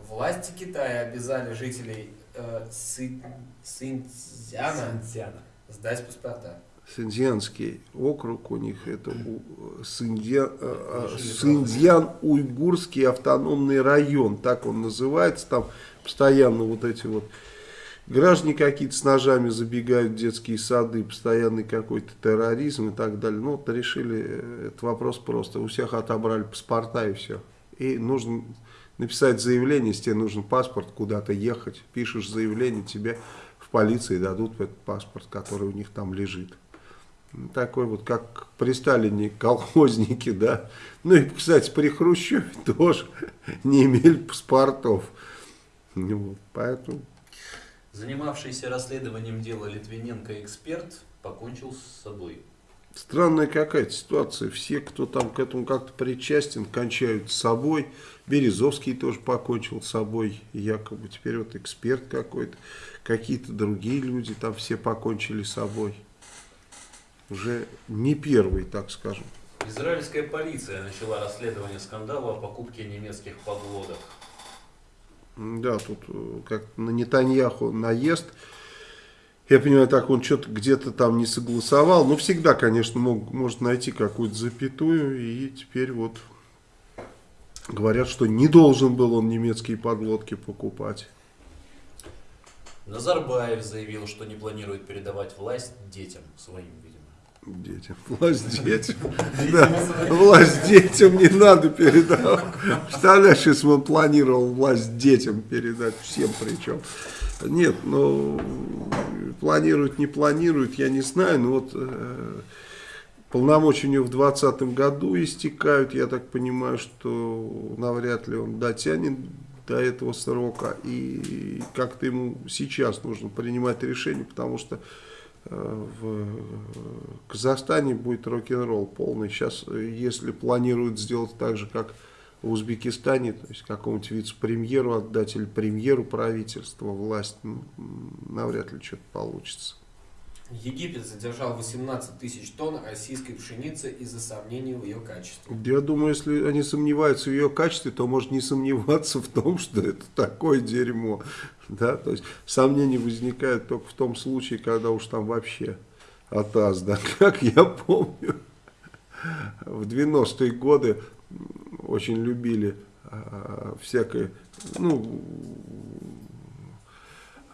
Speaker 1: Власти Китая обязали жителей э, Сы- Синьцзяна
Speaker 3: Синьцзяна.
Speaker 1: сдать паспорта.
Speaker 2: Синьцзянский округ у них это у- Синьцзя- э, э,
Speaker 3: Жили
Speaker 2: Синьцзян-Уйгурский автономный район, так он называется, там постоянно вот эти вот граждане какие-то с ножами забегают в детские сады, постоянный какой-то терроризм и так далее. Ну вот решили э, этот вопрос просто, у всех отобрали паспорта и все. И нужно написать заявление, если тебе нужен паспорт, куда-то ехать, пишешь заявление, тебе в полиции дадут этот паспорт, который у них там лежит. Ну, Такой вот, как при Сталине колхозники, да. Ну и, кстати, при Хрущеве [laughs] тоже не имели паспортов. Ну, вот, поэтому
Speaker 3: Занимавшийся расследованием дела Литвиненко эксперт покончил с собой.
Speaker 2: Странная какая-то ситуация. Все, кто там к этому как-то причастен, кончают с собой. Березовский тоже покончил с собой, якобы. Теперь вот эксперт какой-то. Какие-то другие люди там все покончили с собой. Уже не первый, так скажем.
Speaker 3: Израильская полиция начала расследование скандала о покупке немецких подлодок.
Speaker 2: Да, тут э, как на Нетаньяху наезд. Я понимаю, так он что-то где-то там не согласовал. Но всегда, конечно, мог, может найти какую-то запятую. И теперь вот говорят, что не должен был он немецкие подлодки покупать.
Speaker 3: Назарбаев заявил, что не планирует передавать власть детям своим.
Speaker 2: Детям. Власть детям. Да, власть детям не надо передавать. Представляешь, если он планировал власть детям передать, всем причем. Нет, ну, планирует, не планирует, я не знаю, но вот э, полномочия у него в 2020 году истекают, я так понимаю, что навряд ли он дотянет до этого срока, и как-то ему сейчас нужно принимать решение, потому что в Казахстане будет рок-н-ролл полный. Сейчас, если планируют сделать так же, как в Узбекистане, то есть какому-нибудь вице-премьеру отдать или премьеру правительства власть, навряд ли что-то получится.
Speaker 1: Египет задержал 18 тысяч тонн российской пшеницы из-за сомнений в ее качестве.
Speaker 2: Я думаю, если они сомневаются в ее качестве, то может не сомневаться в том, что это такое дерьмо. Да? То есть сомнения возникают только в том случае, когда уж там вообще атас. Да? [laughs] Как я помню, в 90-е годы очень любили а, всякое, ну,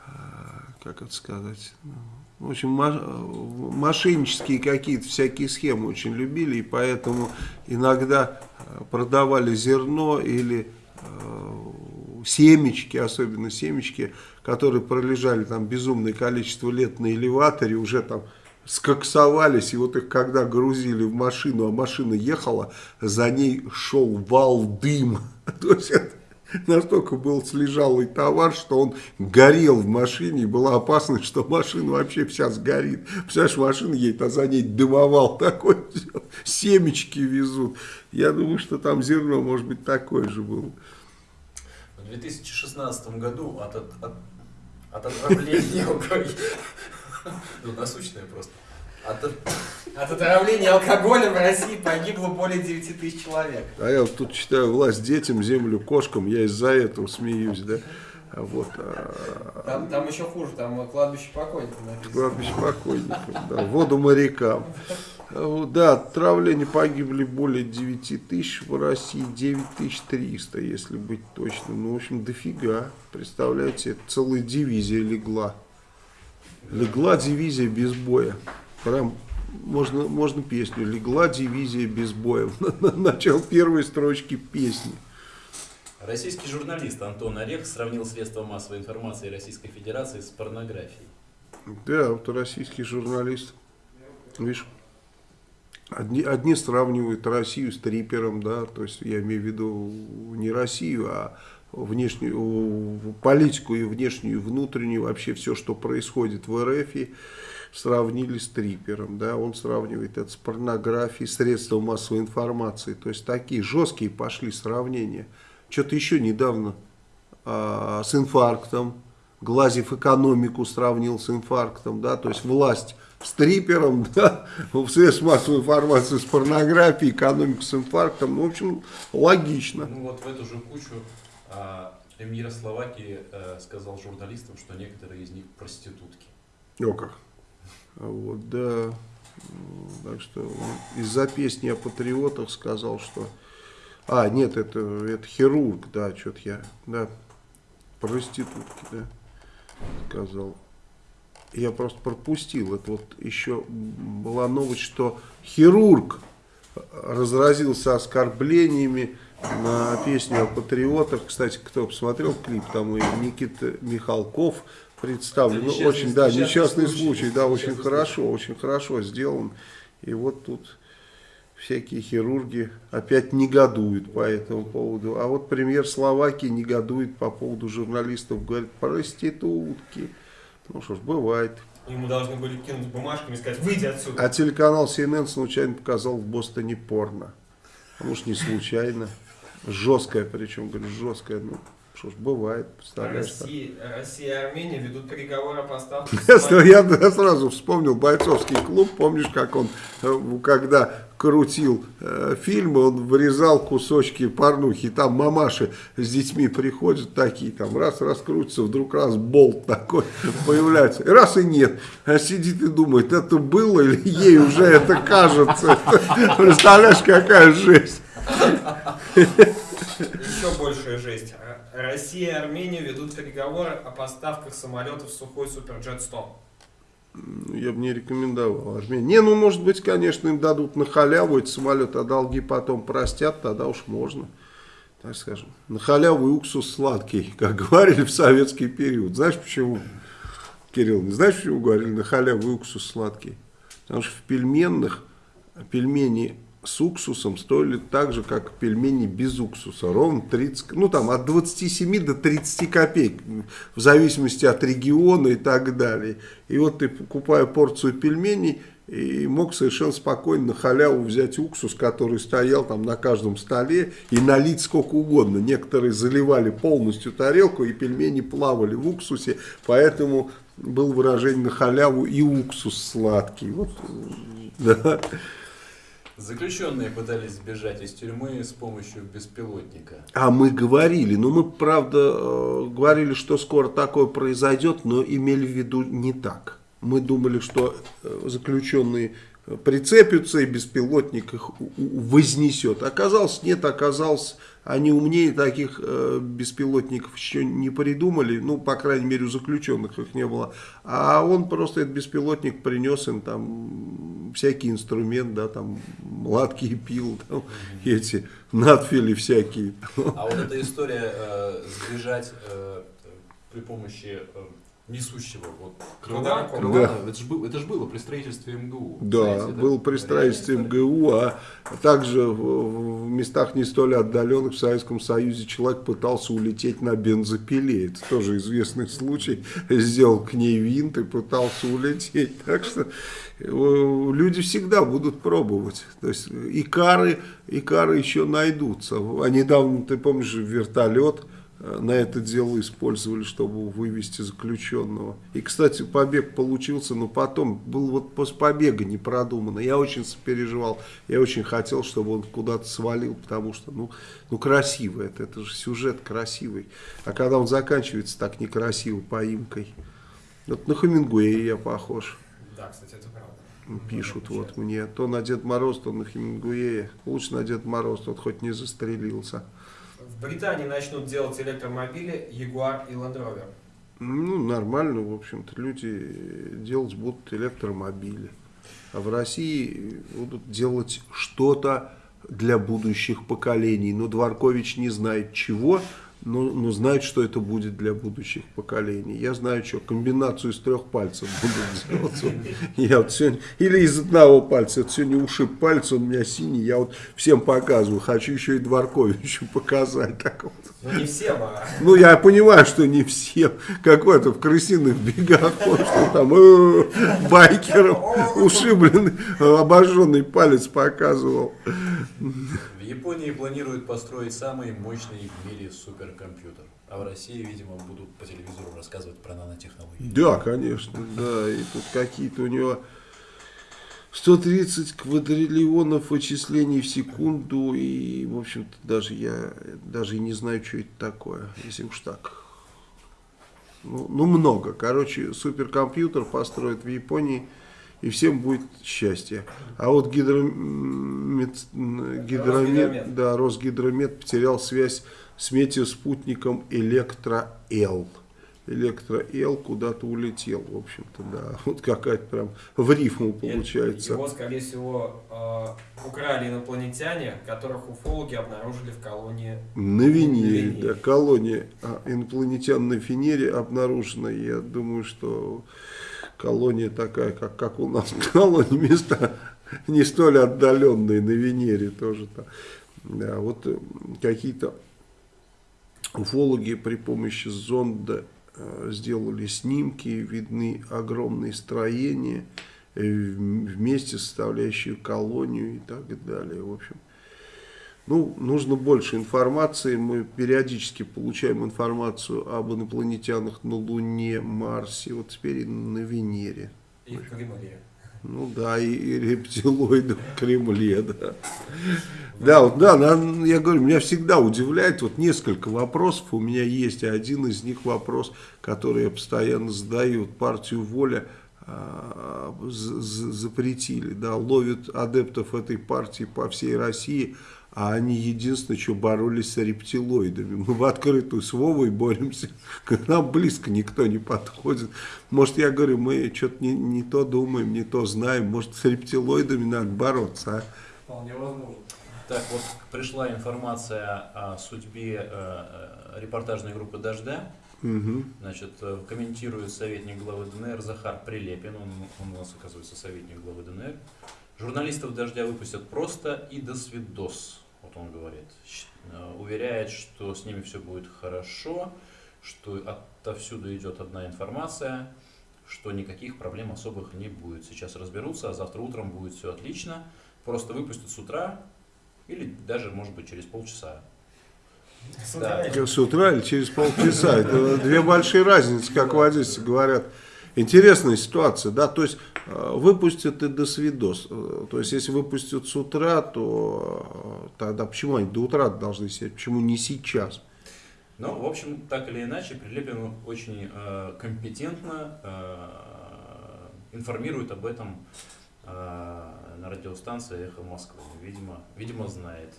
Speaker 2: а, как это сказать, ну, в общем, мошеннические какие-то всякие схемы очень любили, и поэтому иногда э, продавали зерно или э, семечки, особенно семечки, которые пролежали там безумное количество лет на элеваторе, уже там скоксовались, и вот их когда грузили в машину, а машина ехала, за ней шел вал дыма. [laughs] То есть [laughs] настолько был слежалый товар, что он горел в машине, и была опасность, что машина вообще вся сгорит. Представляешь, машина едет, а за ней дымовал [laughs] такой, семечки везут. Я думаю, что там зерно, может быть, такое же было.
Speaker 3: В 2016 году от, от, от, от отравления. [laughs] Ну, насущное просто. От,
Speaker 1: От отравления алкоголем в России погибло более 9 тысяч человек.
Speaker 2: А я вот тут читаю власть детям, землю кошкам, я из-за этого смеюсь, да. А Вот, а,
Speaker 1: Там, там еще хуже, там кладбище покойников написано.
Speaker 2: кладбище покойников, да, воду морякам. А Да, от отравления погибли более 9 тысяч, в России 9300, если быть точным. Ну, в общем, дофига. Представляете, целая дивизия легла. Легла дивизия без боя. Прям можно, можно песню. Легла дивизия без боя. [laughs] Начал первой строчки песни.
Speaker 3: Российский журналист Антон Орех сравнил средства массовой информации Российской Федерации с порнографией.
Speaker 2: Да, вот российский журналист. Видишь, одни, одни сравнивают Россию с трипером, да, то есть я имею в виду не Россию, а внешнюю политику и внешнюю, и внутреннюю, вообще все, что происходит в РФ, и сравнили с трипером, да, он сравнивает это с порнографией, средством массовой информации, то есть такие жесткие пошли сравнения. Что-то еще недавно а, с инфарктом, Глазев экономику сравнил с инфарктом, да, то есть власть с трипером, [laughs] да, в средств массовой информации с порнографией, экономику с инфарктом, ну, в общем, логично.
Speaker 3: Ну вот в эту же кучу а, премьер Словакии э, сказал журналистам, что некоторые из них проститутки.
Speaker 2: О как. А Вот, да. Так что из-за песни о патриотах сказал, что... А, нет, это, это хирург, да, что-то я, да, проститутки, да, сказал. Я просто пропустил, это вот еще была новость, что хирург разразился оскорблениями на песню о патриотах. Кстати, кто посмотрел клип, там и Никита Михалков представлен. Ну, очень, да,
Speaker 3: несчастный случай.
Speaker 2: случай, да, очень хорошо, очень хорошо сделан. И вот тут всякие хирурги опять негодуют по этому поводу. А вот премьер Словакии негодует по поводу журналистов, говорит, проститутки. Ну что ж, бывает.
Speaker 1: Ему должны были кинуть бумажками и сказать, выйди отсюда.
Speaker 2: А телеканал CNN случайно показал в Бостоне порно. А может не случайно. Жесткое, причем, говорю, жесткое. Ну, что ж, бывает, представляешь. так.
Speaker 1: Россия, Россия и Армения ведут переговоры о поставках [laughs]
Speaker 2: Я, сразу вспомнил бойцовский клуб, помнишь, как он, э, когда крутил э, фильмы, он вырезал кусочки порнухи, там мамаши с детьми приходят такие, там раз раскрутится, вдруг раз болт такой [laughs] появляется, раз и нет, а сидит и думает, это было или ей уже это кажется, [laughs] представляешь, какая жесть.
Speaker 1: Еще большая жесть. Россия и Армения ведут переговоры о поставках самолетов Сухой Суперджет 100.
Speaker 2: Ну, Я бы не рекомендовал Армению. Не, ну, может быть, конечно, им дадут на халяву эти самолеты, а долги потом простят, тогда уж можно, так скажем. На халяву и уксус сладкий, [laughs] как говорили в советский период. Знаешь почему, Кирилл, не знаешь, почему говорили на халяву и уксус сладкий? Потому что в пельменных пельмени с уксусом стоили так же, как пельмени без уксуса. Ровно 30, ну там от 27 до 30 копеек, в зависимости от региона и так далее. И вот ты, покупая порцию пельменей, и мог совершенно спокойно на халяву взять уксус, который стоял там на каждом столе, и налить сколько угодно. Некоторые заливали полностью тарелку, и пельмени плавали в уксусе, поэтому было выражение на халяву и уксус сладкий. Вот, [laughs] да.
Speaker 3: Заключенные пытались сбежать из тюрьмы с помощью беспилотника.
Speaker 2: А мы говорили, ну мы правда э, говорили, что скоро такое произойдет, но имели в виду не так. Мы думали, что э, заключенные прицепятся и беспилотник их вознесет. Оказалось, нет, оказалось, они умнее таких э, беспилотников еще не придумали, ну, по крайней мере, у заключенных их не было. А он просто этот беспилотник принес им там всякий инструмент, да, там младкие пил, там, эти надфили всякие.
Speaker 3: А вот эта история э, сбежать э, при помощи э, несущего вот крыла,
Speaker 1: Да.
Speaker 3: крыла, это же было, это было при строительстве МГУ.
Speaker 2: Да,
Speaker 3: Знаете,
Speaker 2: был при строительстве. МГУ, а также в, в местах не столь отдаленных в Советском Союзе человек пытался улететь на бензопиле. Это тоже известный случай. Сделал к ней винт и пытался улететь. Так что э, люди всегда будут пробовать. То есть и кары, и кары еще найдутся. А недавно, ты помнишь, вертолет на это дело использовали, чтобы вывести заключенного. И, кстати, побег получился, но потом был вот после побега не продумано. Я очень сопереживал, я очень хотел, чтобы он куда-то свалил, потому что, ну, ну красиво это, это же сюжет красивый. А когда он заканчивается так некрасиво, поимкой, вот на Хемингуэя я похож.
Speaker 1: Да, кстати, это правда.
Speaker 2: Пишут
Speaker 1: Ну,
Speaker 2: вот мне, то на Дед Мороз, то на Хемингуэя. Лучше на Дед Мороз, тот хоть не застрелился.
Speaker 1: Британии начнут делать электромобили Jaguar и Land Rover.
Speaker 2: Ну, нормально, в общем-то, люди делать будут электромобили. А в России будут делать что-то для будущих поколений. Но Дворкович не знает чего, но, но знают, что это будет для будущих поколений. Я знаю, что комбинацию из трех пальцев будут [laughs] делать. Я вот сегодня, или из одного пальца. Вот сегодня ушиб палец, он у меня синий. Я вот всем показываю. Хочу еще и Дворковичу [laughs] показать. Так вот.
Speaker 1: Ну не всем, а
Speaker 2: Ну, я понимаю, что не всем. Как в крысиных бегах, что там э, байкером ушибленный, обожженный палец показывал.
Speaker 3: В Японии планируют построить самый мощный в мире суперкомпьютер. А в России, видимо, будут по телевизору рассказывать про нанотехнологии.
Speaker 2: Да, конечно, да. И тут какие-то у него 130 квадриллионов вычислений в секунду. И, в общем-то, даже я даже и не знаю, что это такое, если уж так. Ну, ну, много. Короче, суперкомпьютер построят в Японии, и всем будет счастье. А вот гидромет, гидромет, да, Росгидромет потерял связь с метеоспутником Электро-Л. Электро-Л куда-то улетел, в общем-то, да. [laughs] Вот какая-то прям в рифму получается.
Speaker 1: Его, скорее всего, э, украли инопланетяне, которых уфологи обнаружили в колонии.
Speaker 2: На Венере,
Speaker 1: На Венере.
Speaker 2: да, колония а, инопланетян на Венере обнаружена. Я думаю, что колония такая, как, как у нас [laughs] колония, места не столь отдаленные на Венере тоже. -то. Да, вот э, какие-то уфологи при помощи зонда сделали снимки, видны огромные строения, э, вместе составляющие колонию и так далее. В общем, ну, нужно больше информации. Мы периодически получаем информацию об инопланетянах на Луне, Марсе, вот теперь и на Венере.
Speaker 1: И в Кремле.
Speaker 2: Ну да, и, и рептилоиды в Кремле, да. Да, вот, да, я говорю, меня всегда удивляет, вот несколько вопросов. У меня есть, и один из них вопрос, который я постоянно задаю, вот партию «Воля» а, запретили, да, ловят адептов этой партии по всей России, а они единственное, что боролись с рептилоидами. Мы в открытую с Вовой боремся, к нам близко никто не подходит. Может, я говорю, мы что-то не, не то думаем, не то знаем, может, с рептилоидами надо бороться, а?
Speaker 6: Вполне возможно.
Speaker 3: Так вот, пришла информация о судьбе э, э, репортажной группы «Дождя».
Speaker 2: Мгм.
Speaker 3: Значит, э, комментирует советник главы ДНР Захар Прилепин, он, он у нас, оказывается, советник главы ДНР. Журналистов «Дождя» выпустят просто и до свидос, вот он говорит. Э, Уверяет, что с ними все будет хорошо, что отовсюду идет одна информация, что никаких проблем особых не будет. Сейчас разберутся, а завтра утром будет все отлично. Просто выпустят с утра или даже, может быть, через полчаса.
Speaker 1: С
Speaker 3: Да.
Speaker 1: утра
Speaker 2: С утра или через полчаса. Это две большие разницы, как в Одессе говорят. Интересная ситуация, да, то есть э, выпустят и до свидос. Э, То есть если выпустят с утра, то э, тогда почему они до утра должны сидеть, почему не сейчас?
Speaker 3: Ну, в общем, так или иначе, Прилепин очень э, компетентно э, информирует об этом э, на радиостанции «Эхо Москвы». Видимо, видимо, знает.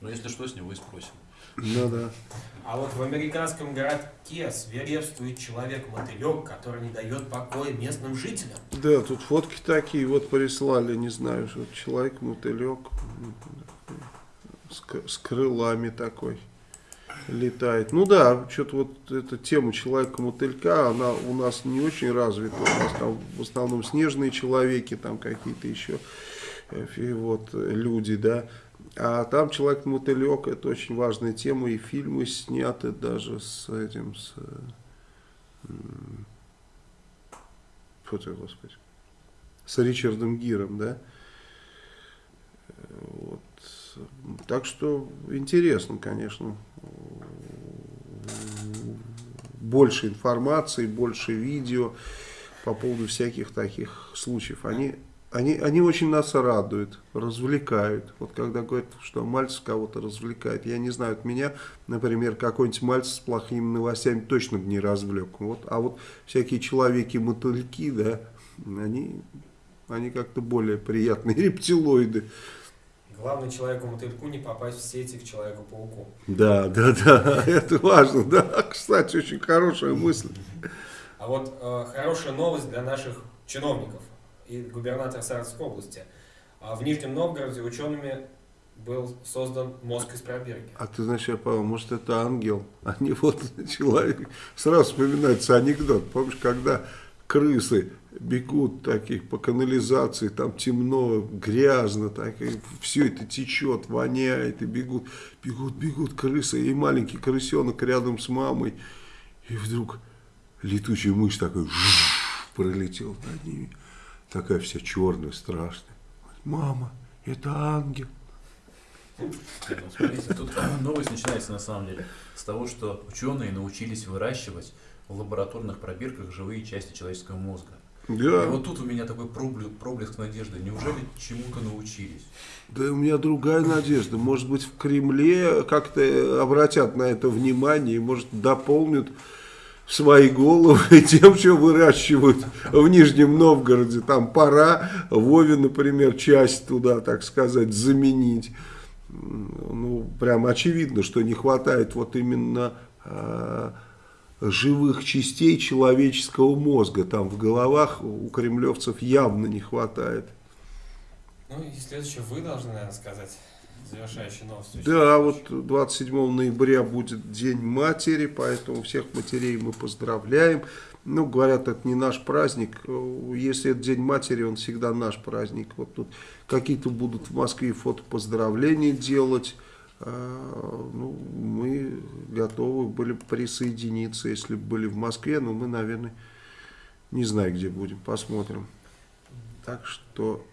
Speaker 3: Но если что, с него и спросим.
Speaker 2: Ну да.
Speaker 1: А вот в американском городке свирепствует человек-мотылек, который не дает покоя местным жителям.
Speaker 2: Да, тут фотки такие вот прислали, не знаю, что человек-мотылек с, крылами такой летает. Ну да, что-то вот эта тема человека-мотылька, она у нас не очень развита. У нас там в основном снежные человеки, там какие-то еще э, фи- вот, люди, да. А там человек-мотылек, это очень важная тема, и фильмы сняты даже с этим, с... Фу ты, господи с Ричардом Гиром, да. Вот. Так что интересно, конечно. Больше информации, больше видео по поводу всяких таких случаев. Они, они, они очень нас радуют, развлекают. Вот когда говорят, что Мальцев кого-то развлекает, я не знаю, от меня, например, какой-нибудь Мальцев с плохими новостями точно бы не развлек. Вот. А вот всякие человеки-мотыльки, да, они, они как-то более приятные [laughs] рептилоиды.
Speaker 1: Главное человеку-мотыльку не попасть в сети к человеку-пауку.
Speaker 2: Да, да, да, [laughs] это важно, да. Кстати, очень хорошая мысль.
Speaker 1: А вот э, хорошая новость для наших чиновников и губернатора Саратовской области. А в Нижнем Новгороде учеными был создан мозг из пробирки.
Speaker 2: А ты знаешь, я подумал, может это ангел, а не вот человек. Сразу вспоминается анекдот. Помнишь, когда крысы бегут таких по канализации, там темно, грязно, так, и все это течет, воняет, и бегут, бегут, бегут крысы, и маленький крысенок рядом с мамой, и вдруг летучая мышь такой пролетел над ними, такая вся черная, страшная. Мама, это ангел.
Speaker 3: Смотрите, тут [clears throat] новость начинается на самом деле с того, что ученые научились выращивать в лабораторных пробирках живые части человеческого мозга. И
Speaker 2: Да,
Speaker 3: вот тут у меня такой проблеск, проблеск надежды. Неужели чему-то научились?
Speaker 2: да и у меня другая надежда. Может быть, в Кремле как-то обратят на это внимание и, может, дополнят свои головы [laughs] тем, что выращивают в Нижнем Новгороде. Там пора Вове, например, часть туда, так сказать, заменить. Ну, прям очевидно, что не хватает вот именно а, живых частей человеческого мозга. Там в головах у кремлевцев явно не хватает.
Speaker 1: Ну и следующее вы должны, наверное, сказать завершающие новости.
Speaker 2: Да, вот 27 ноября будет День матери, поэтому всех матерей мы поздравляем. Ну, говорят, это не наш праздник. Если это День матери, он всегда наш праздник. Вот тут какие-то будут в Москве фото поздравления делать. А, Ну, мы готовы были присоединиться, если бы были в Москве, но мы, наверное, не знаю, где будем, посмотрим. Так что,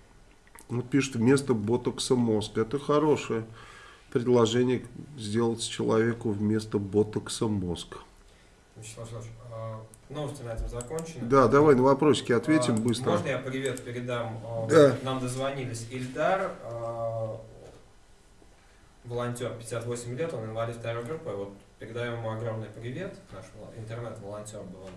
Speaker 2: вот пишет, вместо ботокса мозг. Это хорошее предложение сделать человеку вместо ботокса мозг.
Speaker 1: Вячеслав а, новости на этом закончены.
Speaker 2: Да, давай на вопросики ответим
Speaker 1: А,
Speaker 2: быстро.
Speaker 1: Можно я привет передам? А,
Speaker 2: Да.
Speaker 1: Нам дозвонились Ильдар, а, волонтер, 58 лет, он инвалид второй группы. Вот передаем ему огромный привет, наш вол- интернет-волонтер был он.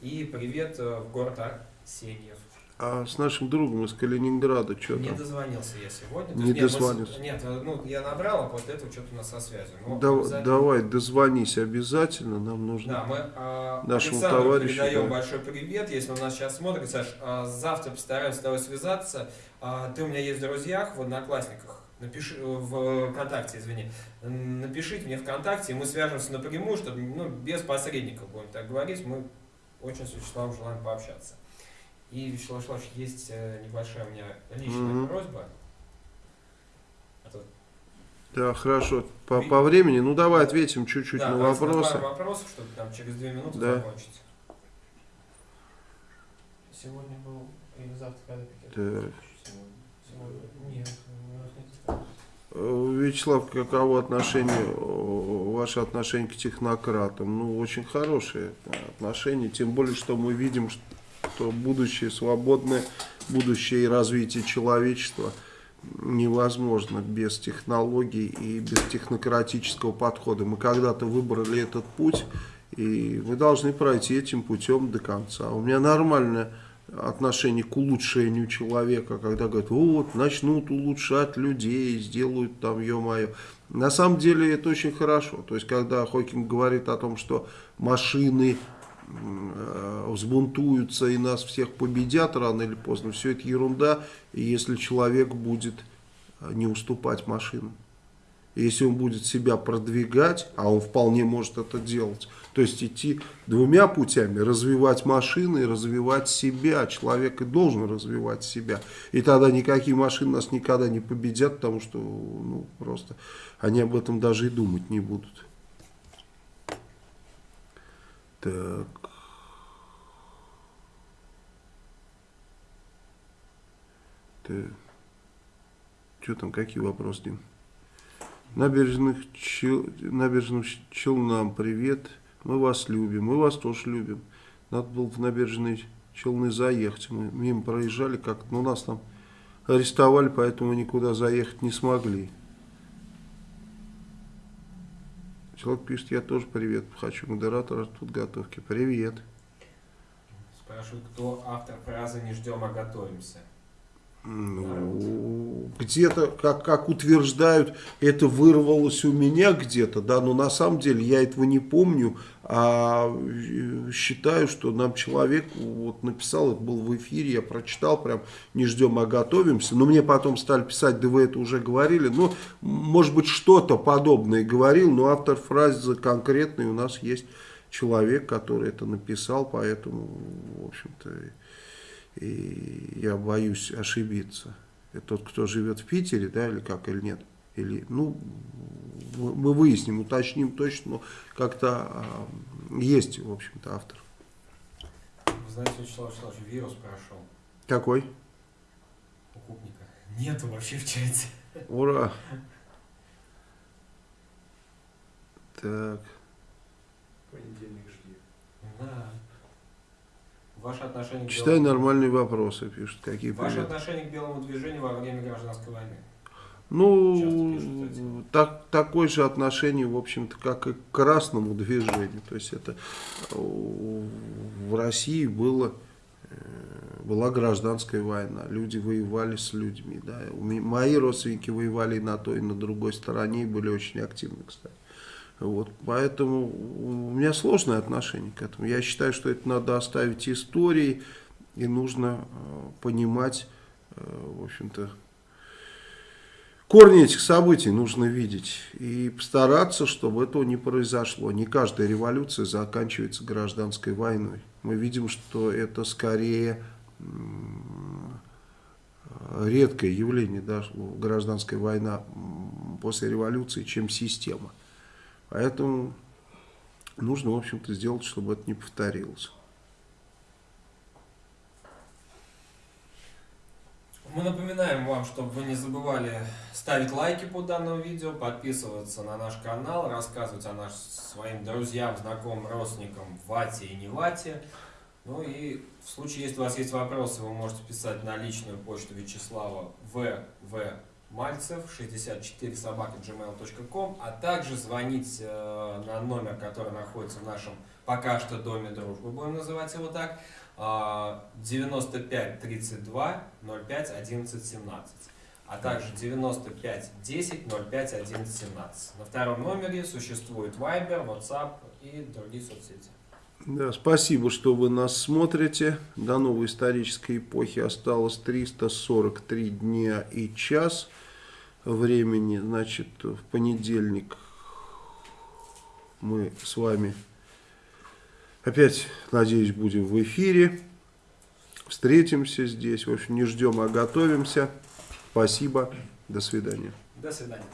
Speaker 1: И привет э, в город Арсеньев.
Speaker 2: А с нашим другом из Калининграда что
Speaker 1: Не
Speaker 2: там?
Speaker 1: дозвонился я сегодня.
Speaker 2: Не
Speaker 1: нет, мы
Speaker 2: дозвонился.
Speaker 1: Нет, э, ну я набрал, а после этого что-то у нас со связью. Ну,
Speaker 2: Да-
Speaker 1: обязательно-
Speaker 2: давай, дозвонись обязательно, нам нужно.
Speaker 1: Да, мы а,
Speaker 2: Нашему
Speaker 1: Александру
Speaker 2: товарищу,
Speaker 1: передаем
Speaker 2: да.
Speaker 1: большой привет, если он нас сейчас смотрит. Саш, а, завтра постараемся с тобой связаться. А, ты у меня есть в друзьях, в Одноклассниках. Напиши, э, в ВКонтакте, извини. Напишите мне ВКонтакте, и мы свяжемся напрямую, чтобы ну, без посредников будем так говорить. Мы очень с Вячеславом желаем пообщаться. И, Вячеслав Вячеславович, есть э, небольшая у меня личная
Speaker 2: Мгм.
Speaker 1: просьба. А то-
Speaker 2: Да, хорошо. По, по времени, ну давай ответим чуть-чуть
Speaker 1: да,
Speaker 2: на вопросы.
Speaker 1: пару вопросов, чтобы там через две минуты
Speaker 2: Да.
Speaker 1: закончить. Сегодня был или завтра, когда пикет?
Speaker 2: Так.
Speaker 1: Сегодня. Нет, у нас нет.
Speaker 2: Э, Вячеслав, каково отношение, э, ваше отношение к технократам? Ну, очень хорошие отношения, тем более, что мы видим, что будущее свободное, будущее и развитие человечества невозможно без технологий и без технократического подхода. Мы когда-то выбрали этот путь, и мы должны пройти этим путем до конца. У меня нормальное отношение к улучшению человека, когда говорят, вот, начнут улучшать людей, сделают там, ё-моё. На самом деле это очень хорошо. То есть, когда Хокинг говорит о том, что машины взбунтуются и нас всех победят рано или поздно, все это ерунда, если человек будет э, не уступать машинам. Если он будет себя продвигать, а он вполне может это делать, то есть идти двумя путями, развивать машины и развивать себя. Человек и должен развивать себя. И тогда никакие машины нас никогда не победят, потому что ну, просто они об этом даже и думать не будут. Так. Так. Что там, какие вопросы, Дим? Набережных Чел... Набережным Челнам привет. Мы вас любим. Мы вас тоже любим. Надо было в набережные Челны заехать. Мы мимо проезжали как но нас там арестовали, поэтому никуда заехать не смогли. Человек пишет, я тоже привет хочу. Модератор подготовки. Привет.
Speaker 1: Спрашивают, кто автор фразы «Не ждем, а готовимся».
Speaker 2: Ну, где-то, как, как утверждают, это вырвалось у меня где-то, да, но на самом деле я этого не помню, а э, считаю, что нам человек вот написал, это был в эфире, я прочитал, прям не ждем, а готовимся, но мне потом стали писать, да вы это уже говорили, ну, может быть, что-то подобное говорил, но автор фразы конкретный у нас есть человек, который это написал, поэтому, в общем-то, и я боюсь ошибиться. Это тот, кто живет в Питере, да, или как, или нет? Или, ну, мы выясним, уточним точно, но как-то а, есть, в общем-то, автор.
Speaker 1: Вы знаете, Вячеслав Вячеславович, вирус прошел
Speaker 2: Какой?
Speaker 1: у Купника. Нету вообще в чате.
Speaker 2: Ура! Так,
Speaker 6: Понедельник жди.
Speaker 1: Да. Ваше отношение к
Speaker 2: читай
Speaker 1: белому-
Speaker 2: нормальные вопросы, пишут, какие
Speaker 1: Ваше
Speaker 2: приятные.
Speaker 1: отношение к белому движению во время гражданской войны.
Speaker 2: Ну,
Speaker 1: пишут,
Speaker 2: так, такое же отношение, в общем-то, как и к красному движению. То есть это э, в России было, э, была гражданская война. Люди воевали с людьми. Да. Мои родственники воевали и на той, и на другой стороне и были очень активны, кстати. Вот, поэтому у меня сложное отношение к этому. Я считаю, что это надо оставить истории, и нужно э, понимать, э, в общем-то, корни этих событий нужно видеть и постараться, чтобы этого не произошло. Не каждая революция заканчивается гражданской войной. Мы видим, что это скорее редкое явление, да, что гражданская война после революции, чем система. Поэтому нужно, в общем-то, сделать, чтобы это не повторилось.
Speaker 1: Мы напоминаем вам, чтобы вы не забывали ставить лайки под данным видео, подписываться на наш канал, рассказывать о нас своим друзьям, знакомым, родственникам Вате и не Вате. Ну и в случае, если у вас есть вопросы, вы можете писать на личную почту Вячеслава ВВ Мальцев 64 собака gmail.com, а также звонить э, на номер, который находится в нашем пока что доме дружбы, будем называть его так, а, 95 32 05 11 17, а также 95 10 05 11 17. На втором номере существует Viber, WhatsApp и другие соцсети.
Speaker 2: Да, спасибо, что вы нас смотрите. До новой исторической эпохи осталось 343 дня и час времени. Значит, в понедельник мы с вами опять, надеюсь, будем в эфире. Встретимся здесь. В общем, не ждем, а готовимся. Спасибо. До свидания.
Speaker 1: До свидания.